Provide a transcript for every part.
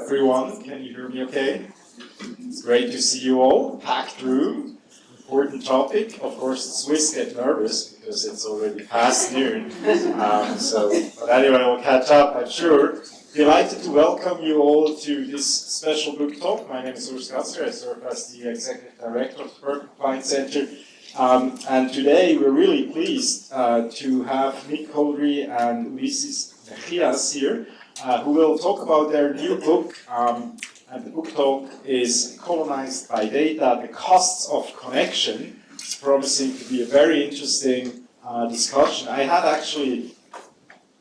Everyone, can you hear me okay? It's great to see you all, packed room, important topic. Of course the Swiss get nervous because it's already past noon, um, so, but anyway we'll catch up I'm sure. Delighted to welcome you all to this special book talk. My name is Urs Gasser, I serve as the Executive Director of the Berkman Klein Center um, and today we're really pleased uh, to have Nick Couldry and Ulises Mejias here, uh, who will talk about their new book. Um, and the book talk is Colonized by Data, The Costs of Connection. It's promising to be a very interesting uh, discussion. I had actually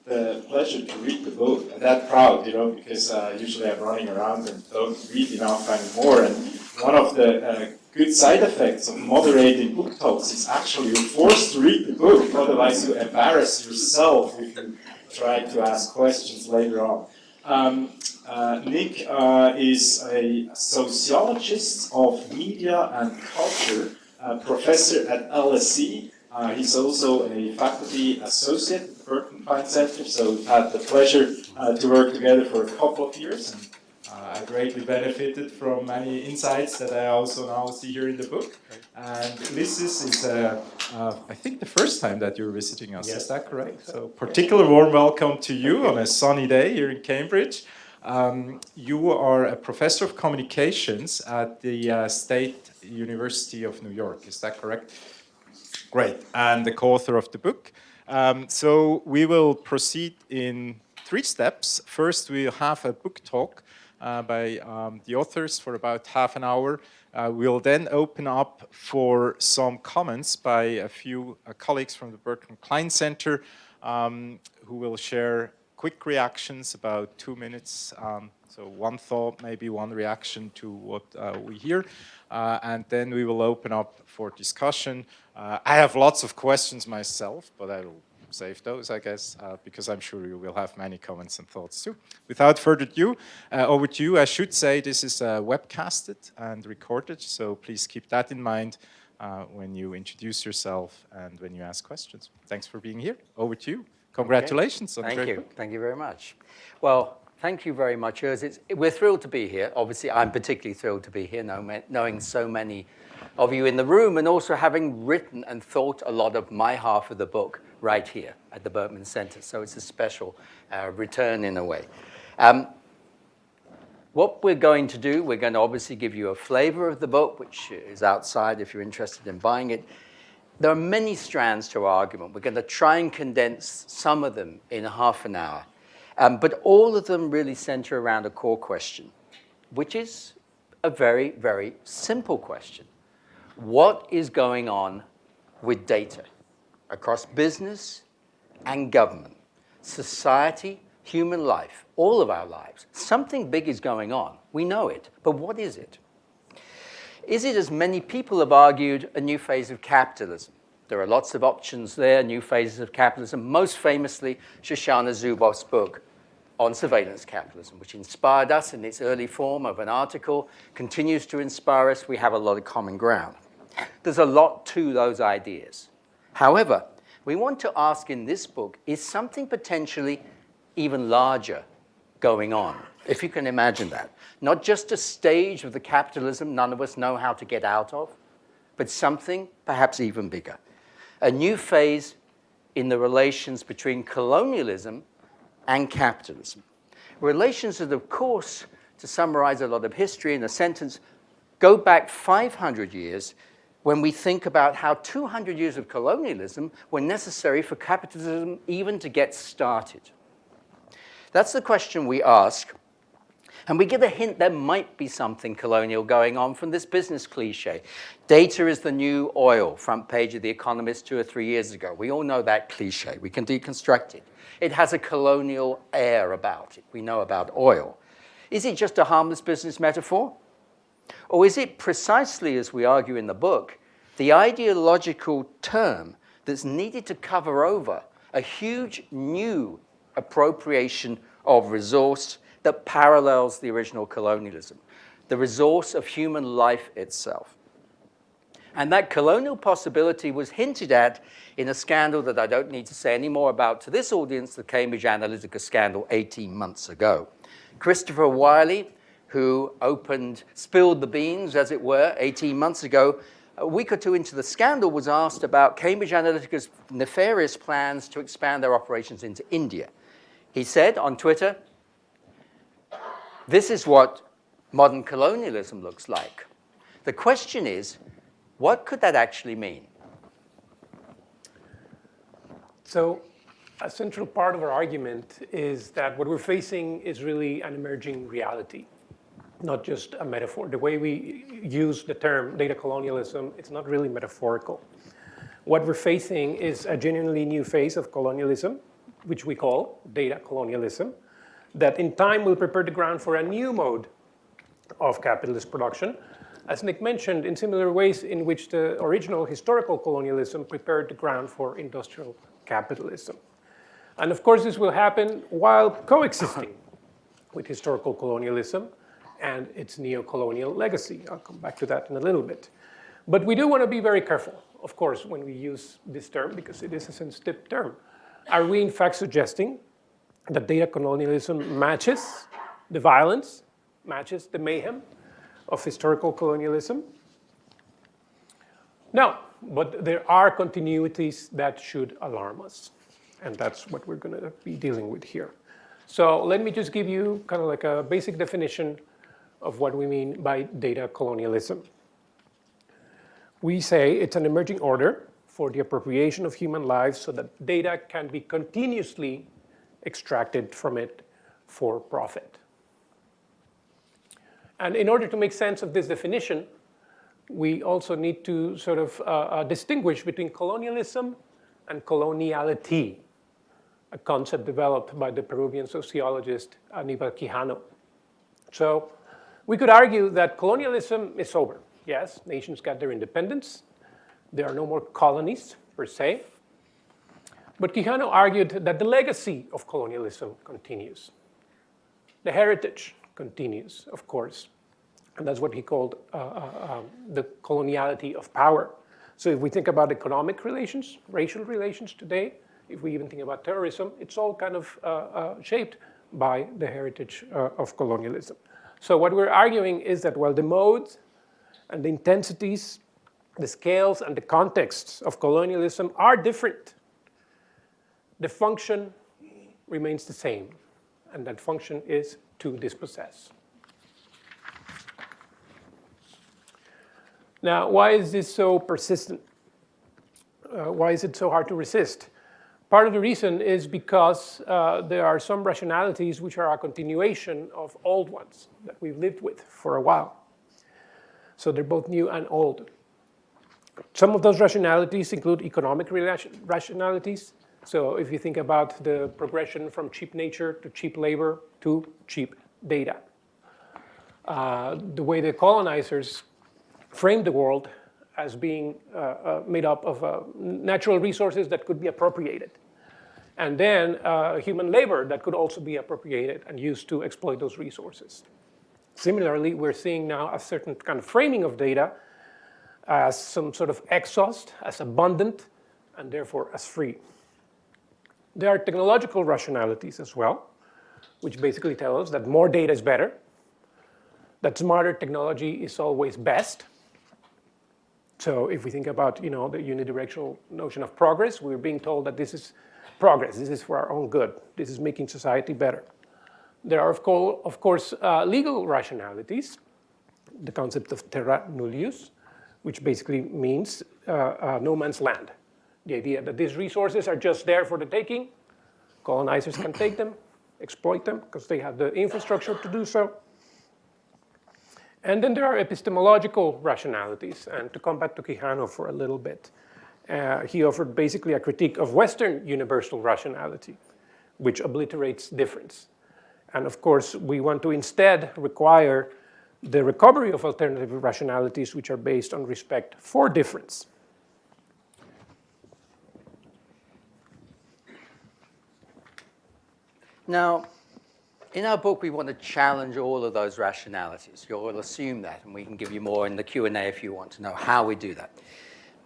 the pleasure to read the book, and that proud, you know, because uh, usually I'm running around and don't read enough anymore. And one of the uh, good side effects of moderating book talks is actually you're forced to read the book, otherwise you embarrass yourself if you try to ask questions later on. Um, uh, Nick uh, is a sociologist of media and culture, professor at LSE. Uh, he's also a faculty associate at the Berkman Klein Center, so we've had the pleasure uh, to work together for a couple of years. I greatly benefited from many insights that I also now see here in the book. And this is, uh, uh, I think, the first time that you're visiting us. Yes. Is that correct? So, particular warm welcome to you on a sunny day here in Cambridge. Um, you are a professor of communications at the uh, State University of New York. Is that correct? Great. And the co-author of the book. Um, so we will proceed in three steps. First, we'll have a book talk uh, by um, the authors for about half an hour. Uh, we'll then open up for some comments by a few uh, colleagues from the Berkman Klein Center um, who will share quick reactions, about two minutes. Um, so one thought, maybe one reaction to what uh, we hear. Uh, and then we will open up for discussion. Uh, I have lots of questions myself, but I will save those, I guess, uh, because I'm sure you will have many comments and thoughts too. Without further ado, uh, over to you. I should say this is uh, webcasted and recorded, so please keep that in mind uh, when you introduce yourself and when you ask questions. Thanks for being here. Over to you. Congratulations. Okay. Thank you. Book. Thank you very much. Well, thank you very much, Urs. we're thrilled to be here. Obviously, I'm particularly thrilled to be here, knowing so many of you in the room and also having written and thought a lot of my half of the book right here at the Berkman Center. So it's a special uh, return in a way. Um, what we're going to do, we're going to obviously give you a flavor of the book, which is outside if you're interested in buying it. There are many strands to our argument. We're going to try and condense some of them in half an hour. Um, but all of them really center around a core question, which is a very, very simple question. What is going on with data? Across business and government, society, human life, all of our lives. Something big is going on. We know it. But what is it? Is it, as many people have argued, a new phase of capitalism? There are lots of options there, new phases of capitalism, most famously Shoshana Zuboff's book on surveillance capitalism, which inspired us in its early form of an article, continues to inspire us. We have a lot of common ground. There's a lot to those ideas. However, we want to ask in this book, is something potentially even larger going on? If you can imagine that. Not just a stage of the capitalism none of us know how to get out of, but something perhaps even bigger. A new phase in the relations between colonialism and capitalism. Relations that, of course, to summarize a lot of history in a sentence, go back 500 years when we think about how 200 years of colonialism were necessary for capitalism even to get started. That's the question we ask, and we give a hint there might be something colonial going on from this business cliche. Data is the new oil, front page of The Economist two or three years ago. We all know that cliche. We can deconstruct it. It has a colonial air about it. We know about oil. Is it just a harmless business metaphor? Or is it precisely, as we argue in the book, the ideological term that's needed to cover over a huge new appropriation of resource that parallels the original colonialism, the resource of human life itself. And that colonial possibility was hinted at in a scandal that I don't need to say any more about to this audience, the Cambridge Analytica scandal 18 months ago. Christopher Wylie, who opened, spilled the beans, as it were, 18 months ago, a week or two into the scandal was asked about Cambridge Analytica's nefarious plans to expand their operations into India. He said on Twitter, this is what modern colonialism looks like. The question is, what could that actually mean? So a central part of our argument is that what we're facing is really an emerging reality, not just a metaphor. The way we use the term data colonialism, it's not really metaphorical. What we're facing is a genuinely new phase of colonialism, which we call data colonialism, that in time will prepare the ground for a new mode of capitalist production, as Nick mentioned, in similar ways in which the original historical colonialism prepared the ground for industrial capitalism. And of course, this will happen while coexisting with historical colonialism and its neo-colonial legacy. I'll come back to that in a little bit. But we do want to be very careful, of course, when we use this term, because it is a sensitive term. Are we in fact suggesting that data colonialism matches the violence, matches the mayhem of historical colonialism? No, but there are continuities that should alarm us. And that's what we're going to be dealing with here. So let me just give you kind of like a basic definition of what we mean by data colonialism. We say it's an emerging order for the appropriation of human lives so that data can be continuously extracted from it for profit. And in order to make sense of this definition, we also need to sort of uh, uh, distinguish between colonialism and coloniality, a concept developed by the Peruvian sociologist Aníbal Quijano. So we could argue that colonialism is over. Yes, nations got their independence. There are no more colonies, per se. But Quijano argued that the legacy of colonialism continues. The heritage continues, of course. And that's what he called uh, uh, um, the coloniality of power. So if we think about economic relations, racial relations today, if we even think about terrorism, it's all kind of uh, uh shaped by the heritage uh, of colonialism. So what we're arguing is that while the modes and the intensities, the scales and the contexts of colonialism are different, the function remains the same. And that function is to dispossess. Now, why is this so persistent? Uh, why is it so hard to resist? Part of the reason is because uh, there are some rationalities which are a continuation of old ones that we've lived with for a while. So they're both new and old. Some of those rationalities include economic rationalities. So if you think about the progression from cheap nature to cheap labor to cheap data. Uh, the way the colonizers framed the world as being uh, uh, made up of uh, natural resources that could be appropriated. And then human labor that could also be appropriated and used to exploit those resources. Similarly, we're seeing now a certain kind of framing of data as some sort of exhaust, as abundant, and therefore as free. There are technological rationalities as well, which basically tell us that more data is better, that smarter technology is always best, so if we think about you know, the unidirectional notion of progress, we're being told that this is progress, this is for our own good, this is making society better. There are, of, co of course, uh, legal rationalities, the concept of terra nullius, which basically means uh, uh, no man's land. The idea that these resources are just there for the taking, colonizers can take them, exploit them, because they have the infrastructure to do so, and then there are epistemological rationalities. And to come back to Quijano for a little bit, uh, he offered basically a critique of Western universal rationality, which obliterates difference. And of course, we want to instead require the recovery of alternative rationalities which are based on respect for difference. Now, In our book, we want to challenge all of those rationalities. You'll assume that, and we can give you more in the Q&A if you want to know how we do that.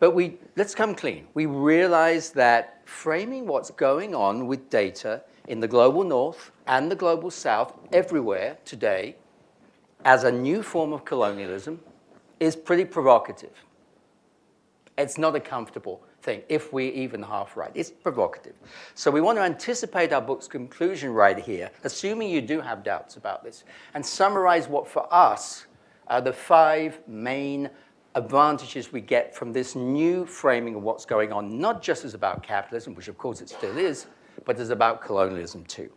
But we, let's come clean. We realize that framing what's going on with data in the global north and the global south everywhere today as a new form of colonialism is pretty provocative. It's not a comfortable thing, if we're even half right. It's provocative. So we want to anticipate our book's conclusion right here, assuming you do have doubts about this, and summarize what for us are the five main advantages we get from this new framing of what's going on, not just as about capitalism, which of course it still is, but as about colonialism too.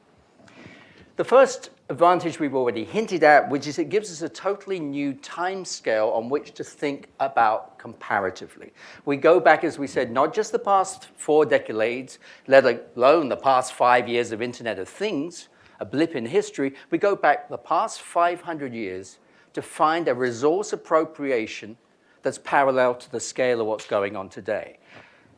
The first advantage we've already hinted at, which is it gives us a totally new time scale on which to think about comparatively. We go back, as we said, not just the past four decades, let alone the past five years of Internet of Things, a blip in history, we go back the past 500 years to find a resource appropriation that's parallel to the scale of what's going on today.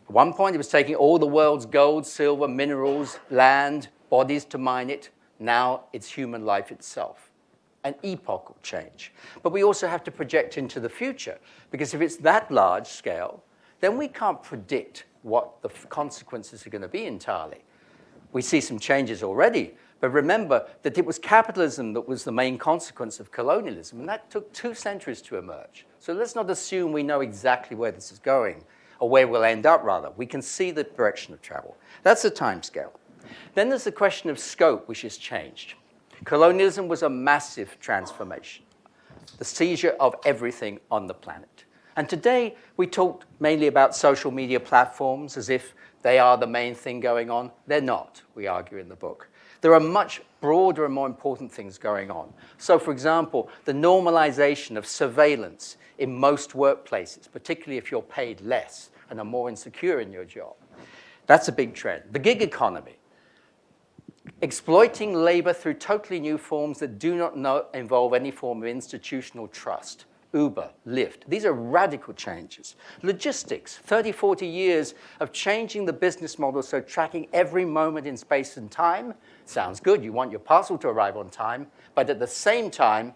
At one point, it was taking all the world's gold, silver, minerals, land, bodies to mine it. Now it's human life itself. An epochal change. But we also have to project into the future, because if it's that large scale, then we can't predict what the consequences are going to be entirely. We see some changes already, but remember that it was capitalism that was the main consequence of colonialism, and that took two centuries to emerge. So let's not assume we know exactly where this is going, or where we'll end up, rather. We can see the direction of travel. That's the time scale. Then there's the question of scope, which has changed. Colonialism was a massive transformation, the seizure of everything on the planet. And today, we talk mainly about social media platforms as if they are the main thing going on. They're not, we argue in the book. There are much broader and more important things going on. So, for example, the normalization of surveillance in most workplaces, particularly if you're paid less and are more insecure in your job. That's a big trend. The gig economy, exploiting labor through totally new forms that do not know, involve any form of institutional trust. Uber, Lyft. These are radical changes. Logistics, 30, 40 years of changing the business model so tracking every moment in space and time sounds good. You want your parcel to arrive on time, but at the same time,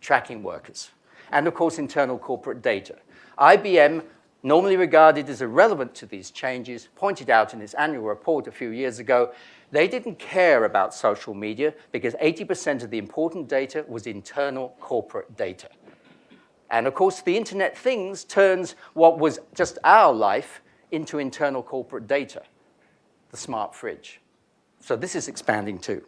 tracking workers and of course internal corporate data. IBM, normally regarded as irrelevant to these changes, pointed out in its annual report a few years ago, they didn't care about social media because 80% of the important data was internal corporate data. And of course, the Internet Things turns what was just our life into internal corporate data, the smart fridge. So this is expanding too.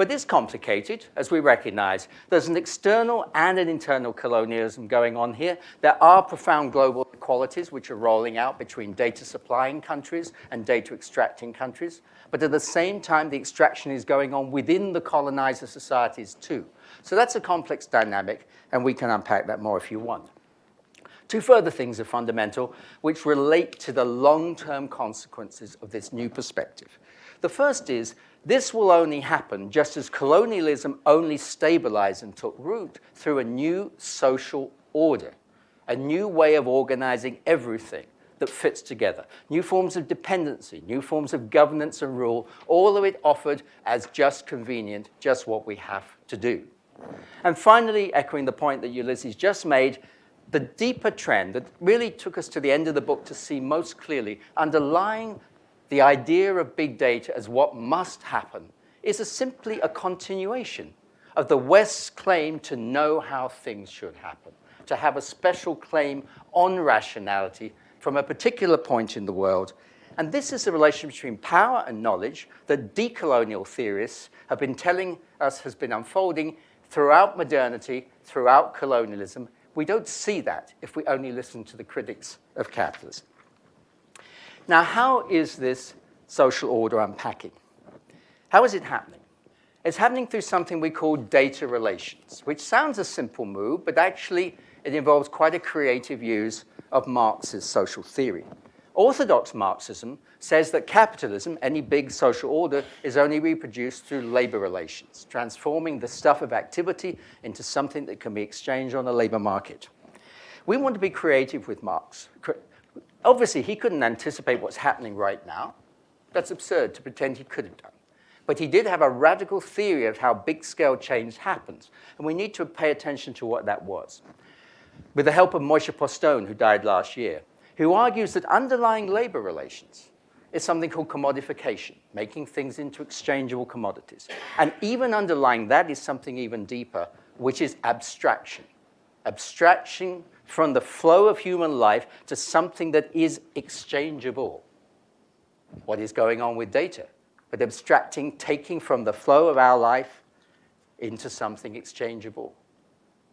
But it's complicated, as we recognize. There's an external and an internal colonialism going on here. There are profound global inequalities which are rolling out between data supplying countries and data extracting countries. But at the same time, the extraction is going on within the colonizer societies too. So that's a complex dynamic, and we can unpack that more if you want. Two further things are fundamental, which relate to the long-term consequences of this new perspective. The first is this will only happen just as colonialism only stabilized and took root through a new social order, a new way of organizing everything that fits together. New forms of dependency, new forms of governance and rule, all of it offered as just convenient, just what we have to do. And finally, echoing the point that Ulises just made, the deeper trend that really took us to the end of the book to see most clearly, underlying the idea of big data as what must happen is a simply a continuation of the West's claim to know how things should happen, to have a special claim on rationality from a particular point in the world. And this is the relation between power and knowledge that decolonial theorists have been telling us has been unfolding throughout modernity, throughout colonialism. We don't see that if we only listen to the critics of capitalism. Now, how is this social order unpacking? How is it happening? It's happening through something we call data relations, which sounds a simple move, but actually it involves quite a creative use of Marx's social theory. Orthodox Marxism says that capitalism, any big social order, is only reproduced through labor relations, transforming the stuff of activity into something that can be exchanged on the labor market. We want to be creative with Marx. Obviously, he couldn't anticipate what's happening right now. That's absurd to pretend he could have done. But he did have a radical theory of how big-scale change happens, and we need to pay attention to what that was. With the help of Moishe Postone, who died last year, who argues that underlying labor relations is something called commodification, making things into exchangeable commodities. And even underlying that is something even deeper, which is abstraction. Abstraction from the flow of human life to something that is exchangeable. What is going on with data? But abstracting, taking from the flow of our life into something exchangeable.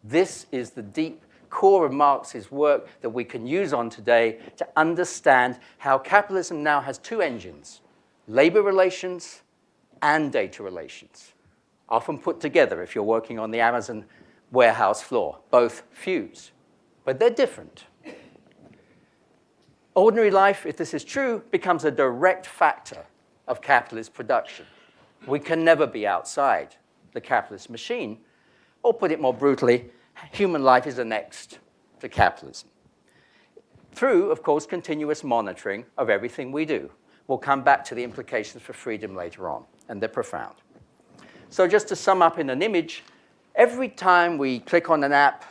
This is the deep core of Marx's work that we can use on today to understand how capitalism now has two engines, labor relations and data relations, often put together if you're working on the Amazon warehouse floor, both fuse, but they're different. Ordinary life, if this is true, becomes a direct factor of capitalist production. We can never be outside the capitalist machine, or put it more brutally, human life is annexed to capitalism. Through, of course, continuous monitoring of everything we do. We'll come back to the implications for freedom later on, and they're profound. So just to sum up in an image, every time we click on an app,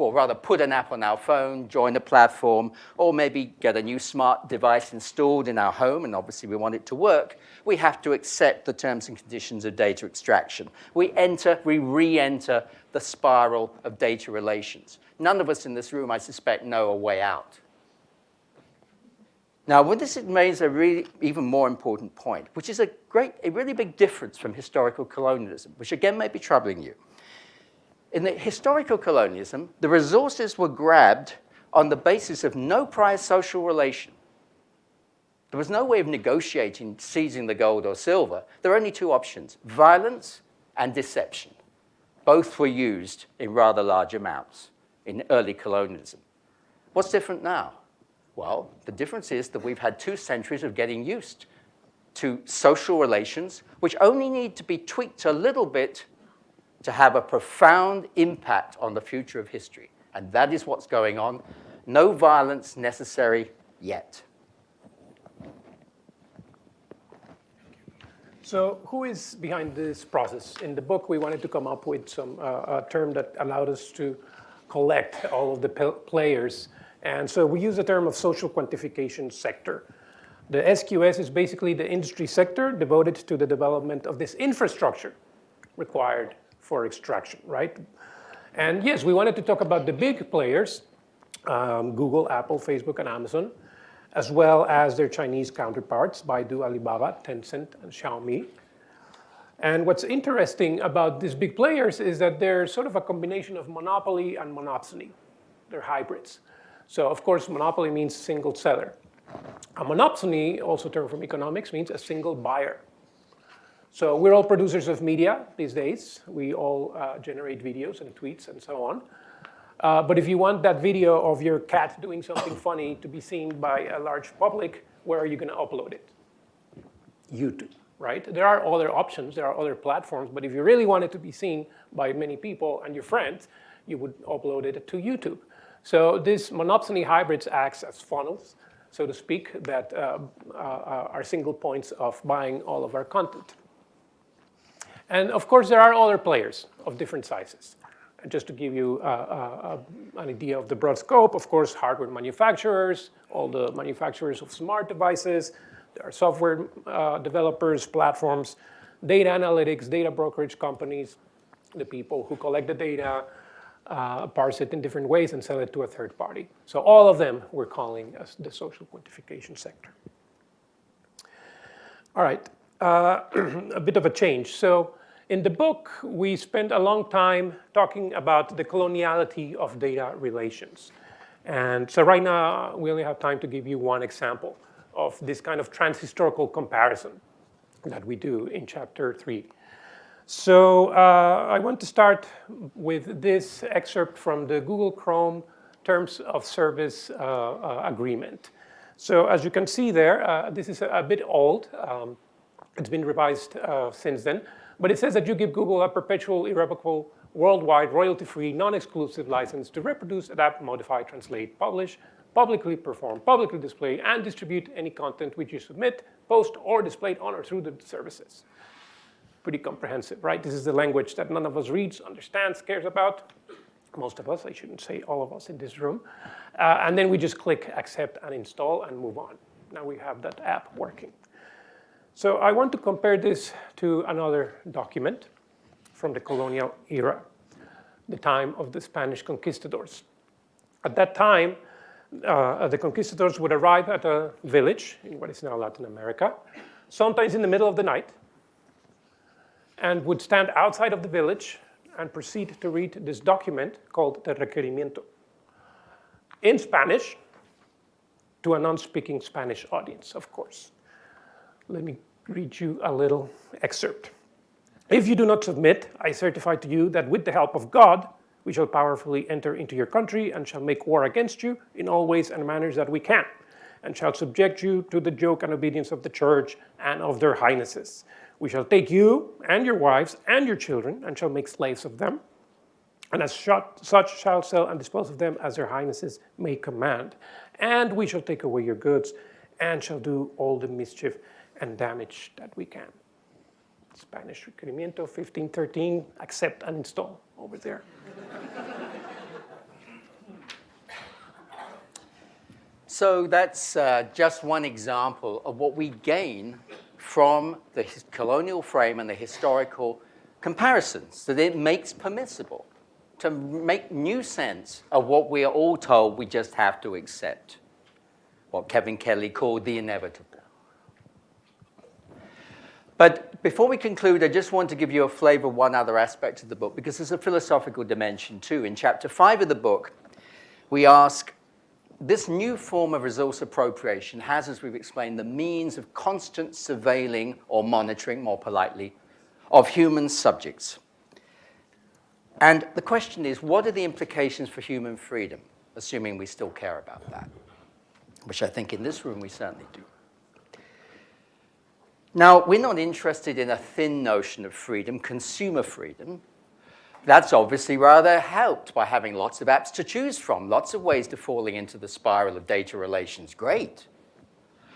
or rather put an app on our phone, join a platform, or maybe get a new smart device installed in our home, and obviously we want it to work, we have to accept the terms and conditions of data extraction. We enter, we re-enter the spiral of data relations. None of us in this room, I suspect, know a way out. Now, what this makes a really even more important point, which is a great, a really big difference from historical colonialism, which again may be troubling you. In the historical colonialism, the resources were grabbed on the basis of no prior social relation. There was no way of negotiating seizing the gold or silver. There were only two options, violence and deception. Both were used in rather large amounts in early colonialism. What's different now? Well, the difference is that we've had two centuries of getting used to social relations, which only need to be tweaked a little bit to have a profound impact on the future of history. And that is what's going on. No violence necessary yet. So who is behind this process? In the book, we wanted to come up with some uh, a term that allowed us to collect all of the players. And so we use the term of social quantification sector. The SQS is basically the industry sector devoted to the development of this infrastructure required for extraction, right? And yes, we wanted to talk about the big players, um, Google, Apple, Facebook, and Amazon, as well as their Chinese counterparts, Baidu, Alibaba, Tencent, and Xiaomi. And what's interesting about these big players is that they're sort of a combination of monopoly and monopsony. They're hybrids. So of course, monopoly means single seller. A monopsony, also term from economics, means a single buyer. So we're all producers of media these days. We all uh, generate videos and tweets and so on. Uh, but if you want that video of your cat doing something funny to be seen by a large public, where are you going to upload it? YouTube, right? There are other options, there are other platforms, but if you really want it to be seen by many people and your friends, you would upload it to YouTube. So this monopsony hybrids acts as funnels, so to speak, that uh, uh, are single points of buying all of our content. And of course, there are other players of different sizes. And just to give you uh, uh, an idea of the broad scope, of course, hardware manufacturers, all the manufacturers of smart devices, there are software uh, developers, platforms, data analytics, data brokerage companies, the people who collect the data, uh, parse it in different ways and sell it to a third party. So all of them we're calling as the social quantification sector. All right, uh, a bit of a change. So in the book, we spent a long time talking about the coloniality of data relations. And so right now, we only have time to give you one example of this kind of transhistorical comparison that we do in chapter three. So uh, I want to start with this excerpt from the Google Chrome Terms of Service uh, uh, Agreement. So as you can see there, uh, this is a, a bit old. Um, it's been revised uh, since then. But it says that you give Google a perpetual, irrevocable, worldwide, royalty-free, non-exclusive license to reproduce, adapt, modify, translate, publish, publicly perform, publicly display, and distribute any content which you submit, post, or display on or through the services. Pretty comprehensive, right? This is the language that none of us reads, understands, cares about. Most of us, I shouldn't say all of us in this room. Uh, and then we just click accept and install and move on. Now we have that app working. So I want to compare this to another document from the colonial era, the time of the Spanish conquistadors. At that time, uh, the conquistadors would arrive at a village in what is now Latin America, sometimes in the middle of the night, and would stand outside of the village and proceed to read this document called the requerimiento in Spanish to a non-speaking Spanish audience, of course. Let me read you a little excerpt. If you do not submit, I certify to you that with the help of God, we shall powerfully enter into your country and shall make war against you in all ways and manners that we can, and shall subject you to the yoke and obedience of the church and of their highnesses. We shall take you and your wives and your children and shall make slaves of them, and as such shall sell and dispose of them as their highnesses may command. And we shall take away your goods and shall do all the mischief and damage that we can. Spanish Requerimiento 1513, accept and install over there. So that's uh, just one example of what we gain from the colonial frame and the historical comparisons that it makes permissible to make new sense of what we are all told we just have to accept, what Kevin Kelly called the inevitable. But before we conclude, I just want to give you a flavor of one other aspect of the book, because there's a philosophical dimension too. In chapter five of the book, we ask, this new form of resource appropriation has, as we've explained, the means of constant surveilling or monitoring, more politely, of human subjects. And the question is, what are the implications for human freedom, assuming we still care about that, which I think in this room we certainly do. Now, we're not interested in a thin notion of freedom, consumer freedom. That's obviously rather helped by having lots of apps to choose from, lots of ways to falling into the spiral of data relations. Great.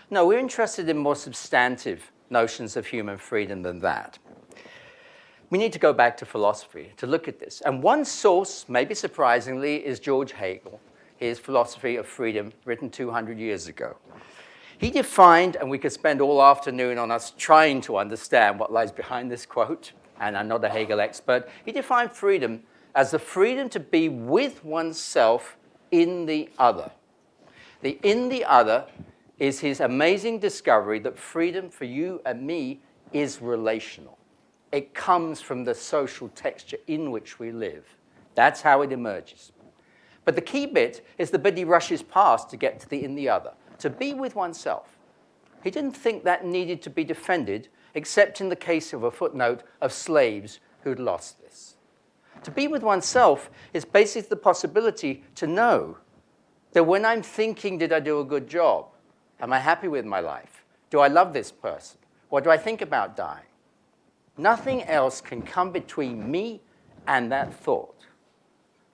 No, we're interested in more substantive notions of human freedom than that. We need to go back to philosophy to look at this. And one source, maybe surprisingly, is George Hegel, his philosophy of freedom written 200 years ago. He defined, and we could spend all afternoon on us trying to understand what lies behind this quote, and I'm not a Hegel expert, he defined freedom as the freedom to be with oneself in the other. The in the other is his amazing discovery that freedom for you and me is relational. It comes from the social texture in which we live. That's how it emerges. But the key bit is the bit he rushes past to get to the in the other to be with oneself. He didn't think that needed to be defended, except in the case of a footnote of slaves who'd lost this. To be with oneself is basically the possibility to know that when I'm thinking, did I do a good job? Am I happy with my life? Do I love this person? What do I think about dying? Nothing else can come between me and that thought.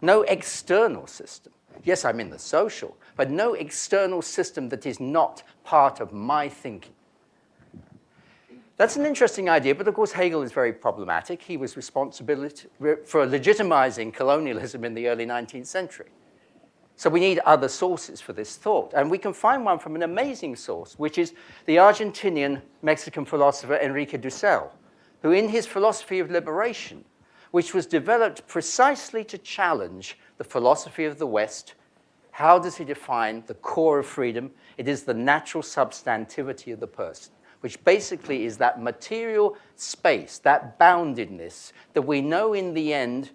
No external system. Yes, I'm in the social, but no external system that is not part of my thinking. That's an interesting idea, but of course Hegel is very problematic. He was responsible for legitimizing colonialism in the early 19th century. So we need other sources for this thought. And we can find one from an amazing source, which is the Argentinian Mexican philosopher Enrique Dussel, who in his philosophy of liberation, which was developed precisely to challenge the philosophy of the West how does he define the core of freedom? It is the natural substantivity of the person, which basically is that material space, that boundedness that we know in the end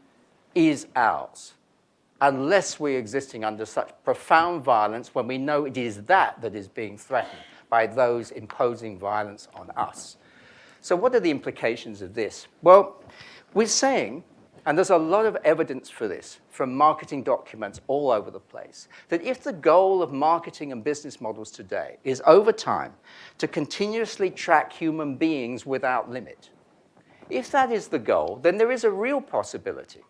is ours, unless we're existing under such profound violence when we know it is that that is being threatened by those imposing violence on us. So what are the implications of this? Well, we're saying and there's a lot of evidence for this from marketing documents all over the place, that if the goal of marketing and business models today is over time to continuously track human beings without limit, if that is the goal, then there is a real possibility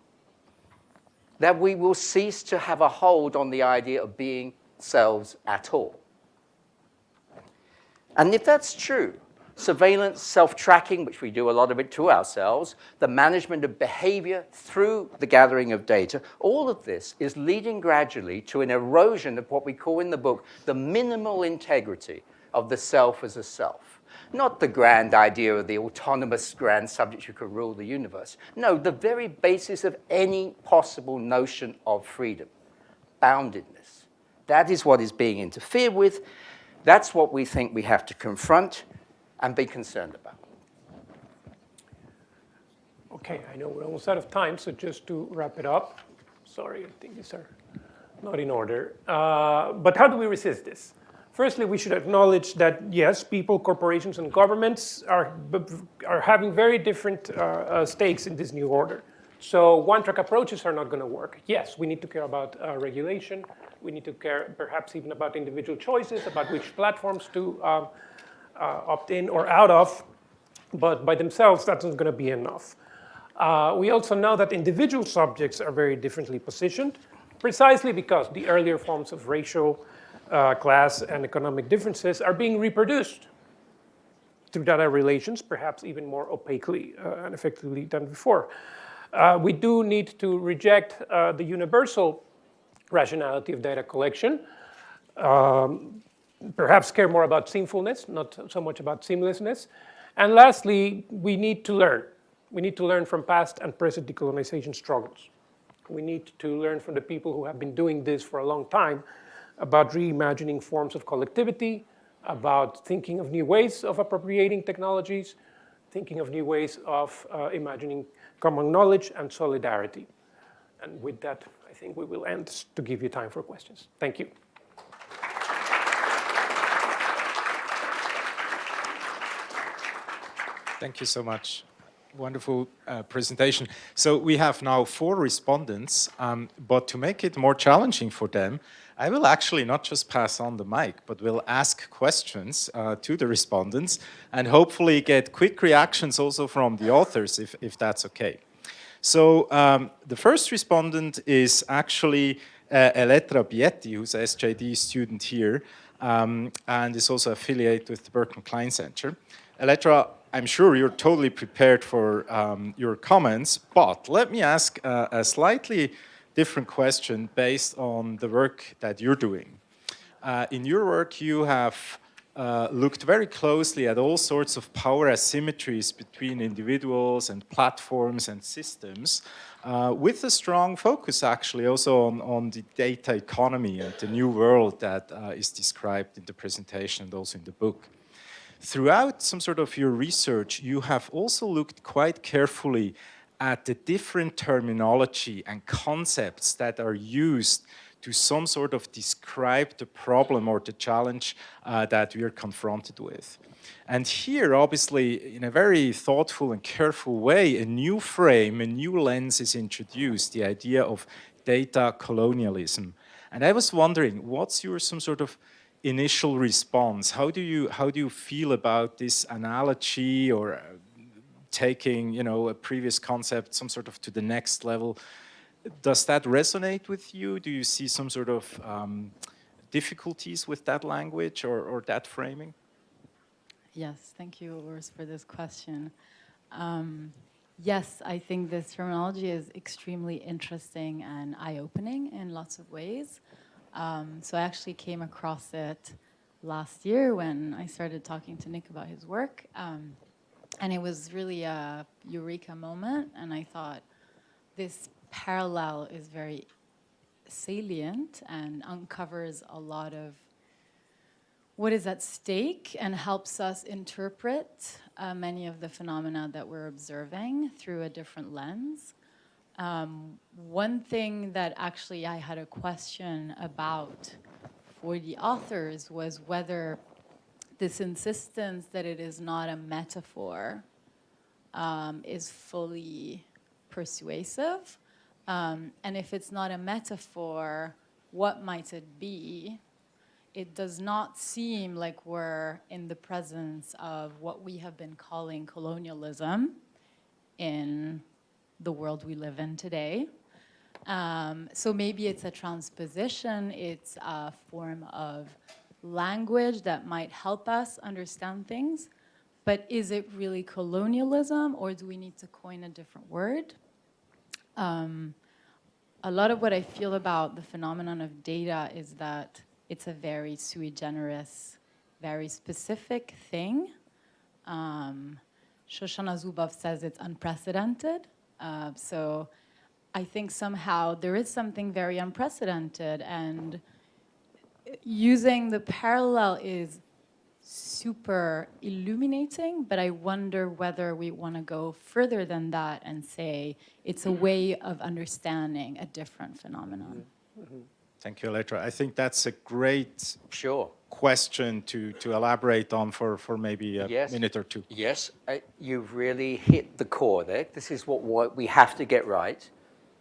that we will cease to have a hold on the idea of being selves at all. And if that's true, surveillance, self-tracking, which we do a lot of it to ourselves, the management of behavior through the gathering of data, all of this is leading gradually to an erosion of what we call in the book the minimal integrity of the self as a self. Not the grand idea of the autonomous grand subject who could rule the universe. No, the very basis of any possible notion of freedom, boundedness. That is what is being interfered with. That's what we think we have to confront and be concerned about. Okay, I know we're almost out of time, so just to wrap it up. Sorry, I think these are not in order. Uh, but how do we resist this? Firstly, we should acknowledge that yes, people, corporations, and governments are, are having very different uh, uh, stakes in this new order. So one-track approaches are not going to work. Yes, we need to care about uh, regulation. We need to care perhaps even about individual choices, about which platforms to um, uh, opt in or out of, but by themselves, that's not going to be enough. Uh, we also know that individual subjects are very differently positioned, precisely because the earlier forms of racial, uh, class, and economic differences are being reproduced through data relations, perhaps even more opaquely uh, and effectively than before. Uh, we do need to reject uh, the universal rationality of data collection. Um, perhaps care more about seamfulness, not so much about seamlessness. And lastly, we need to learn. We need to learn from past and present decolonization struggles. We need to learn from the people who have been doing this for a long time about reimagining forms of collectivity, about thinking of new ways of appropriating technologies, thinking of new ways of uh, imagining common knowledge and solidarity. And with that, I think we will end to give you time for questions. Thank you. Thank you so much. Wonderful uh, presentation. So we have now four respondents, um, but to make it more challenging for them, I will actually not just pass on the mic, but will ask questions uh, to the respondents and hopefully get quick reactions also from the authors, if, if that's okay. So um, the first respondent is actually uh, Elettra Bietti, who's a SJD student here, um, and is also affiliated with the Berkman Klein Center. Elettra, I'm sure you're totally prepared for um, your comments, but let me ask uh, a slightly different question based on the work that you're doing. Uh, in your work, you have uh, looked very closely at all sorts of power asymmetries between individuals and platforms and systems, uh, with a strong focus actually also on, on the data economy and the new world that uh, is described in the presentation and also in the book. Throughout some sort of your research, you have also looked quite carefully at the different terminology and concepts that are used to some sort of describe the problem or the challenge uh, that we are confronted with. And here, obviously, in a very thoughtful and careful way, a new frame, a new lens is introduced, the idea of data colonialism. And I was wondering, what's your some sort of initial response? How do you how do you feel about this analogy or uh, taking you know a previous concept some sort of to the next level? Does that resonate with you? Do you see some sort of um, difficulties with that language or, or that framing? Yes, thank you, Urs, for this question. Um, yes, I think this terminology is extremely interesting and eye-opening in lots of ways. Um, so I actually came across it last year when I started talking to Nick about his work. Um, and it was really a eureka moment. And I thought this parallel is very salient and uncovers a lot of what is at stake and helps us interpret uh, many of the phenomena that we're observing through a different lens. Um, one thing that actually I had a question about for the authors was whether this insistence that it is not a metaphor um, is fully persuasive. Um, and if it's not a metaphor, what might it be? It does not seem like we're in the presence of what we have been calling colonialism in the world we live in today. Um, so maybe it's a transposition, it's a form of language that might help us understand things, but is it really colonialism or do we need to coin a different word? Um, a lot of what I feel about the phenomenon of data is that it's a very sui generis, very specific thing. Um, Shoshana Zuboff says it's unprecedented. Uh, so I think somehow there is something very unprecedented and using the parallel is super illuminating, but I wonder whether we want to go further than that and say it's a way of understanding a different phenomenon. Thank you, Elettra. I think that's a great Sure. Question to, to elaborate on for, for maybe a Yes. minute or two. Yes, uh, you've really hit the core there. This is what, what we have to get right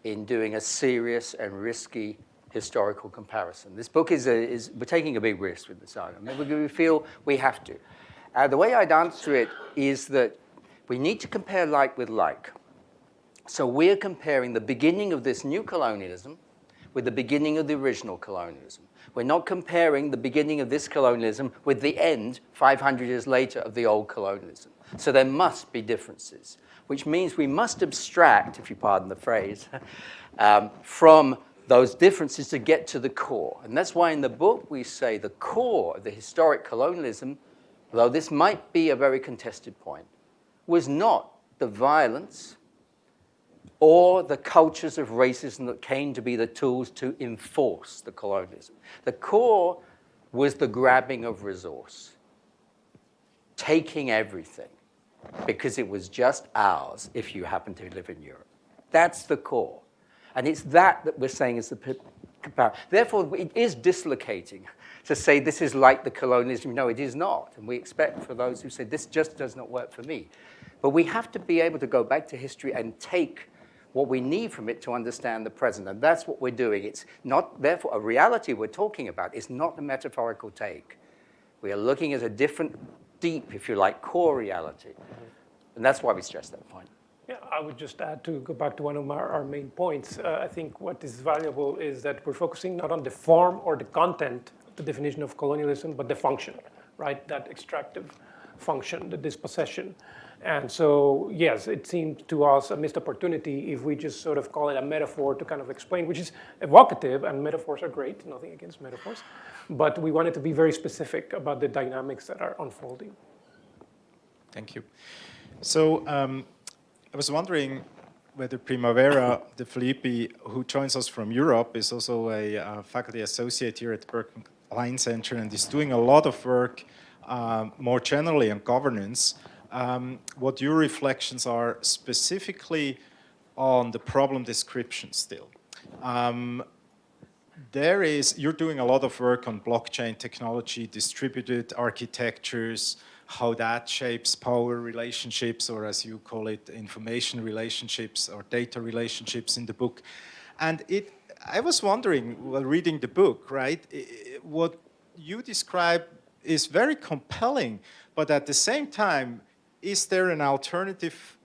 in doing a serious and risky historical comparison. This book is, a, is we're taking a big risk with this argument. We, we feel we have to. Uh, the way I'd answer it is that we need to compare like with like. So we're comparing the beginning of this new colonialism with the beginning of the original colonialism. We're not comparing the beginning of this colonialism with the end, 500 years later, of the old colonialism. So there must be differences, which means we must abstract, if you pardon the phrase, um, from those differences to get to the core. And that's why in the book we say the core of the historic colonialism, though this might be a very contested point, was not the violence or the cultures of racism that came to be the tools to enforce the colonialism. The core was the grabbing of resource, taking everything because it was just ours if you happen to live in Europe. That's the core. And it's that that we're saying is the comparison. Therefore, it is dislocating to say this is like the colonialism. No, it is not. And we expect for those who say this just does not work for me. But we have to be able to go back to history and take what we need from it to understand the present. And that's what we're doing. It's not, therefore, a reality we're talking about is not a metaphorical take. We are looking at a different, deep, if you like, core reality. And that's why we stress that point. Yeah, I would just add to go back to one of our, our main points. Uh, I think what is valuable is that we're focusing not on the form or the content, the definition of colonialism, but the function, right? That extractive function, the dispossession. And so, yes, it seemed to us a missed opportunity if we just sort of call it a metaphor to kind of explain, which is evocative, and metaphors are great, nothing against metaphors. But we wanted to be very specific about the dynamics that are unfolding. Thank you. So um, I was wondering whether Primavera De Filippi, who joins us from Europe, is also a uh, faculty associate here at the Klein Center and is doing a lot of work um, more generally on governance. Um, what your reflections are specifically on the problem description still. Um, there is, you're doing a lot of work on blockchain technology, distributed architectures, how that shapes power relationships, or as you call it, information relationships or data relationships in the book. And it, I was wondering, while reading the book, right, what you describe is very compelling, but at the same time, is there an alternative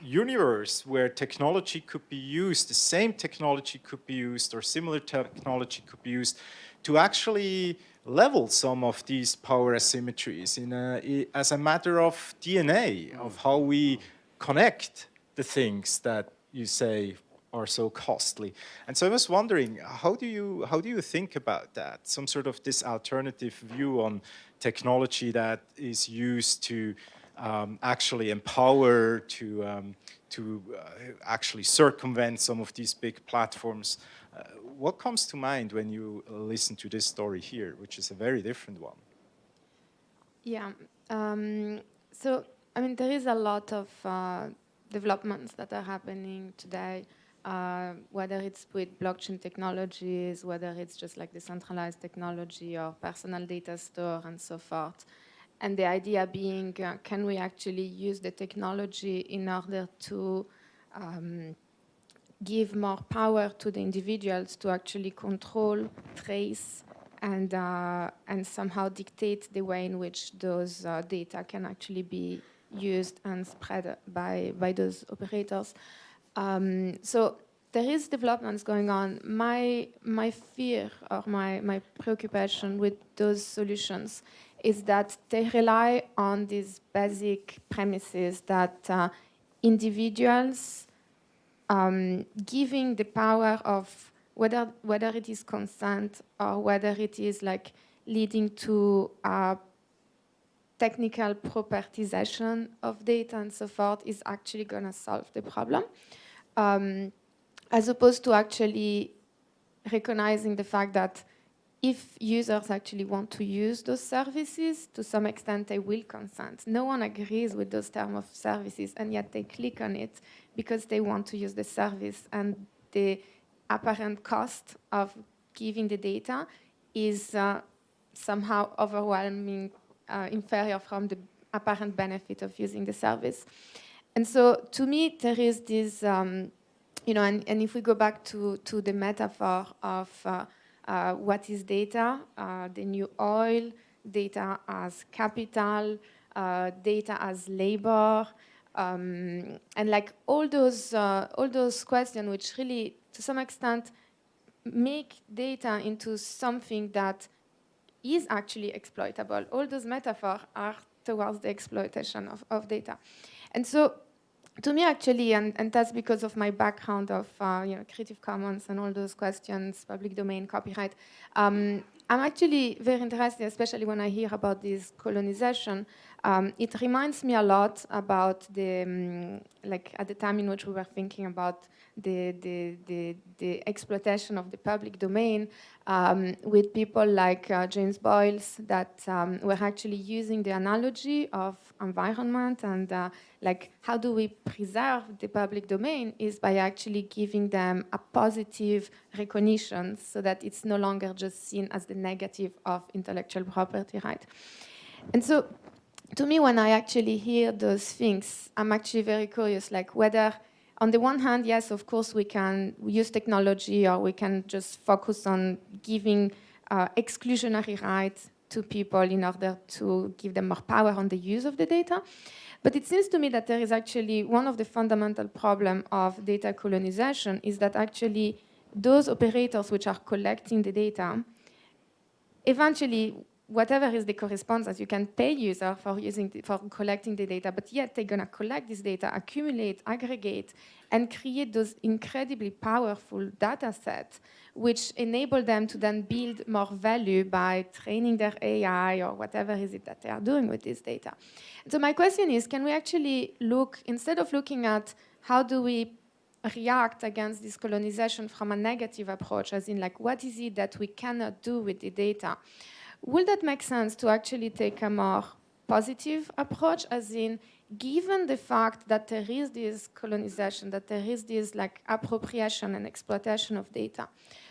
universe where technology could be used, the same technology could be used or similar technology could be used to actually level some of these power asymmetries in a, as a matter of DNA, of how we connect the things that you say are so costly. And so I was wondering, how do you, how do you think about that? Some sort of this alternative view on technology that is used to um, actually empower, to, um, to uh, actually circumvent some of these big platforms. Uh, what comes to mind when you listen to this story here, which is a very different one? Yeah. Um, so, I mean, there is a lot of uh, developments that are happening today, uh, whether it's with blockchain technologies, whether it's just like decentralized technology or personal data store and so forth. And the idea being, uh, can we actually use the technology in order to um, give more power to the individuals to actually control, trace, and, uh, and somehow dictate the way in which those uh, data can actually be used and spread by, by those operators. Um, so there is developments going on. My, my fear or my, my preoccupation with those solutions is that they rely on these basic premises that uh, individuals um, giving the power of whether, whether it is consent or whether it is like leading to uh, technical propertization of data and so forth is actually going to solve the problem. Um, as opposed to actually recognizing the fact that if users actually want to use those services, to some extent they will consent. No one agrees with those terms of services, and yet they click on it because they want to use the service. And the apparent cost of giving the data is uh, somehow overwhelming, uh, inferior from the apparent benefit of using the service. And so to me, there is this, um, you know, and, and if we go back to, to the metaphor of uh, uh, what is data, uh, the new oil, data as capital, uh, data as labor, um, and like all those, uh, all those questions which really, to some extent, make data into something that is actually exploitable. All those metaphors are towards the exploitation of, of data. And so to me, actually, and, and that's because of my background of uh, you know, Creative Commons and all those questions, public domain, copyright, um, I'm actually very interested, especially when I hear about this colonization. Um, it reminds me a lot about the, um, like at the time in which we were thinking about the, the, the, the exploitation of the public domain um, with people like uh, James Boyles that um, were actually using the analogy of environment and uh, like how do we preserve the public domain is by actually giving them a positive recognition so that it's no longer just seen as the negative of intellectual property right. And so to me, when I actually hear those things, I'm actually very curious, like whether on the one hand, yes, of course, we can use technology or we can just focus on giving uh, exclusionary rights to people in order to give them more power on the use of the data. But it seems to me that there is actually one of the fundamental problems of data colonization is that actually those operators which are collecting the data eventually whatever is the correspondence, you can pay user for using the, for collecting the data, but yet they're going to collect this data, accumulate, aggregate, and create those incredibly powerful data sets, which enable them to then build more value by training their AI or whatever is it that they are doing with this data. So my question is, can we actually look, instead of looking at how do we react against this colonization from a negative approach, as in like, what is it that we cannot do with the data? Will that make sense to actually take a more positive approach, as in, given the fact that there is this colonization, that there is this like appropriation and exploitation of data,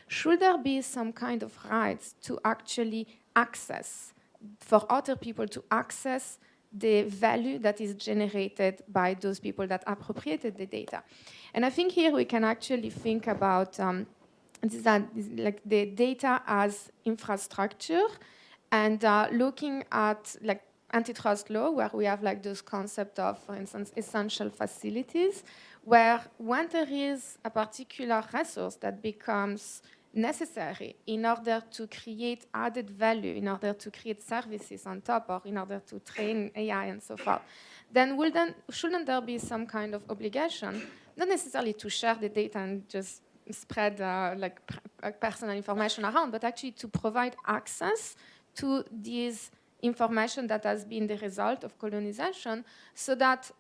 should there be some kind of rights to actually access, for other people to access the value that is generated by those people that appropriated the data. And I think here we can actually think about um, this, uh, like the data as infrastructure and uh, looking at like antitrust law, where we have like those concept of, for instance, essential facilities, where when there is a particular resource that becomes necessary in order to create added value, in order to create services on top, or in order to train AI and so forth, then, then shouldn't there be some kind of obligation, not necessarily to share the data and just spread uh, like personal information around, but actually to provide access to this information that has been the result of colonization so that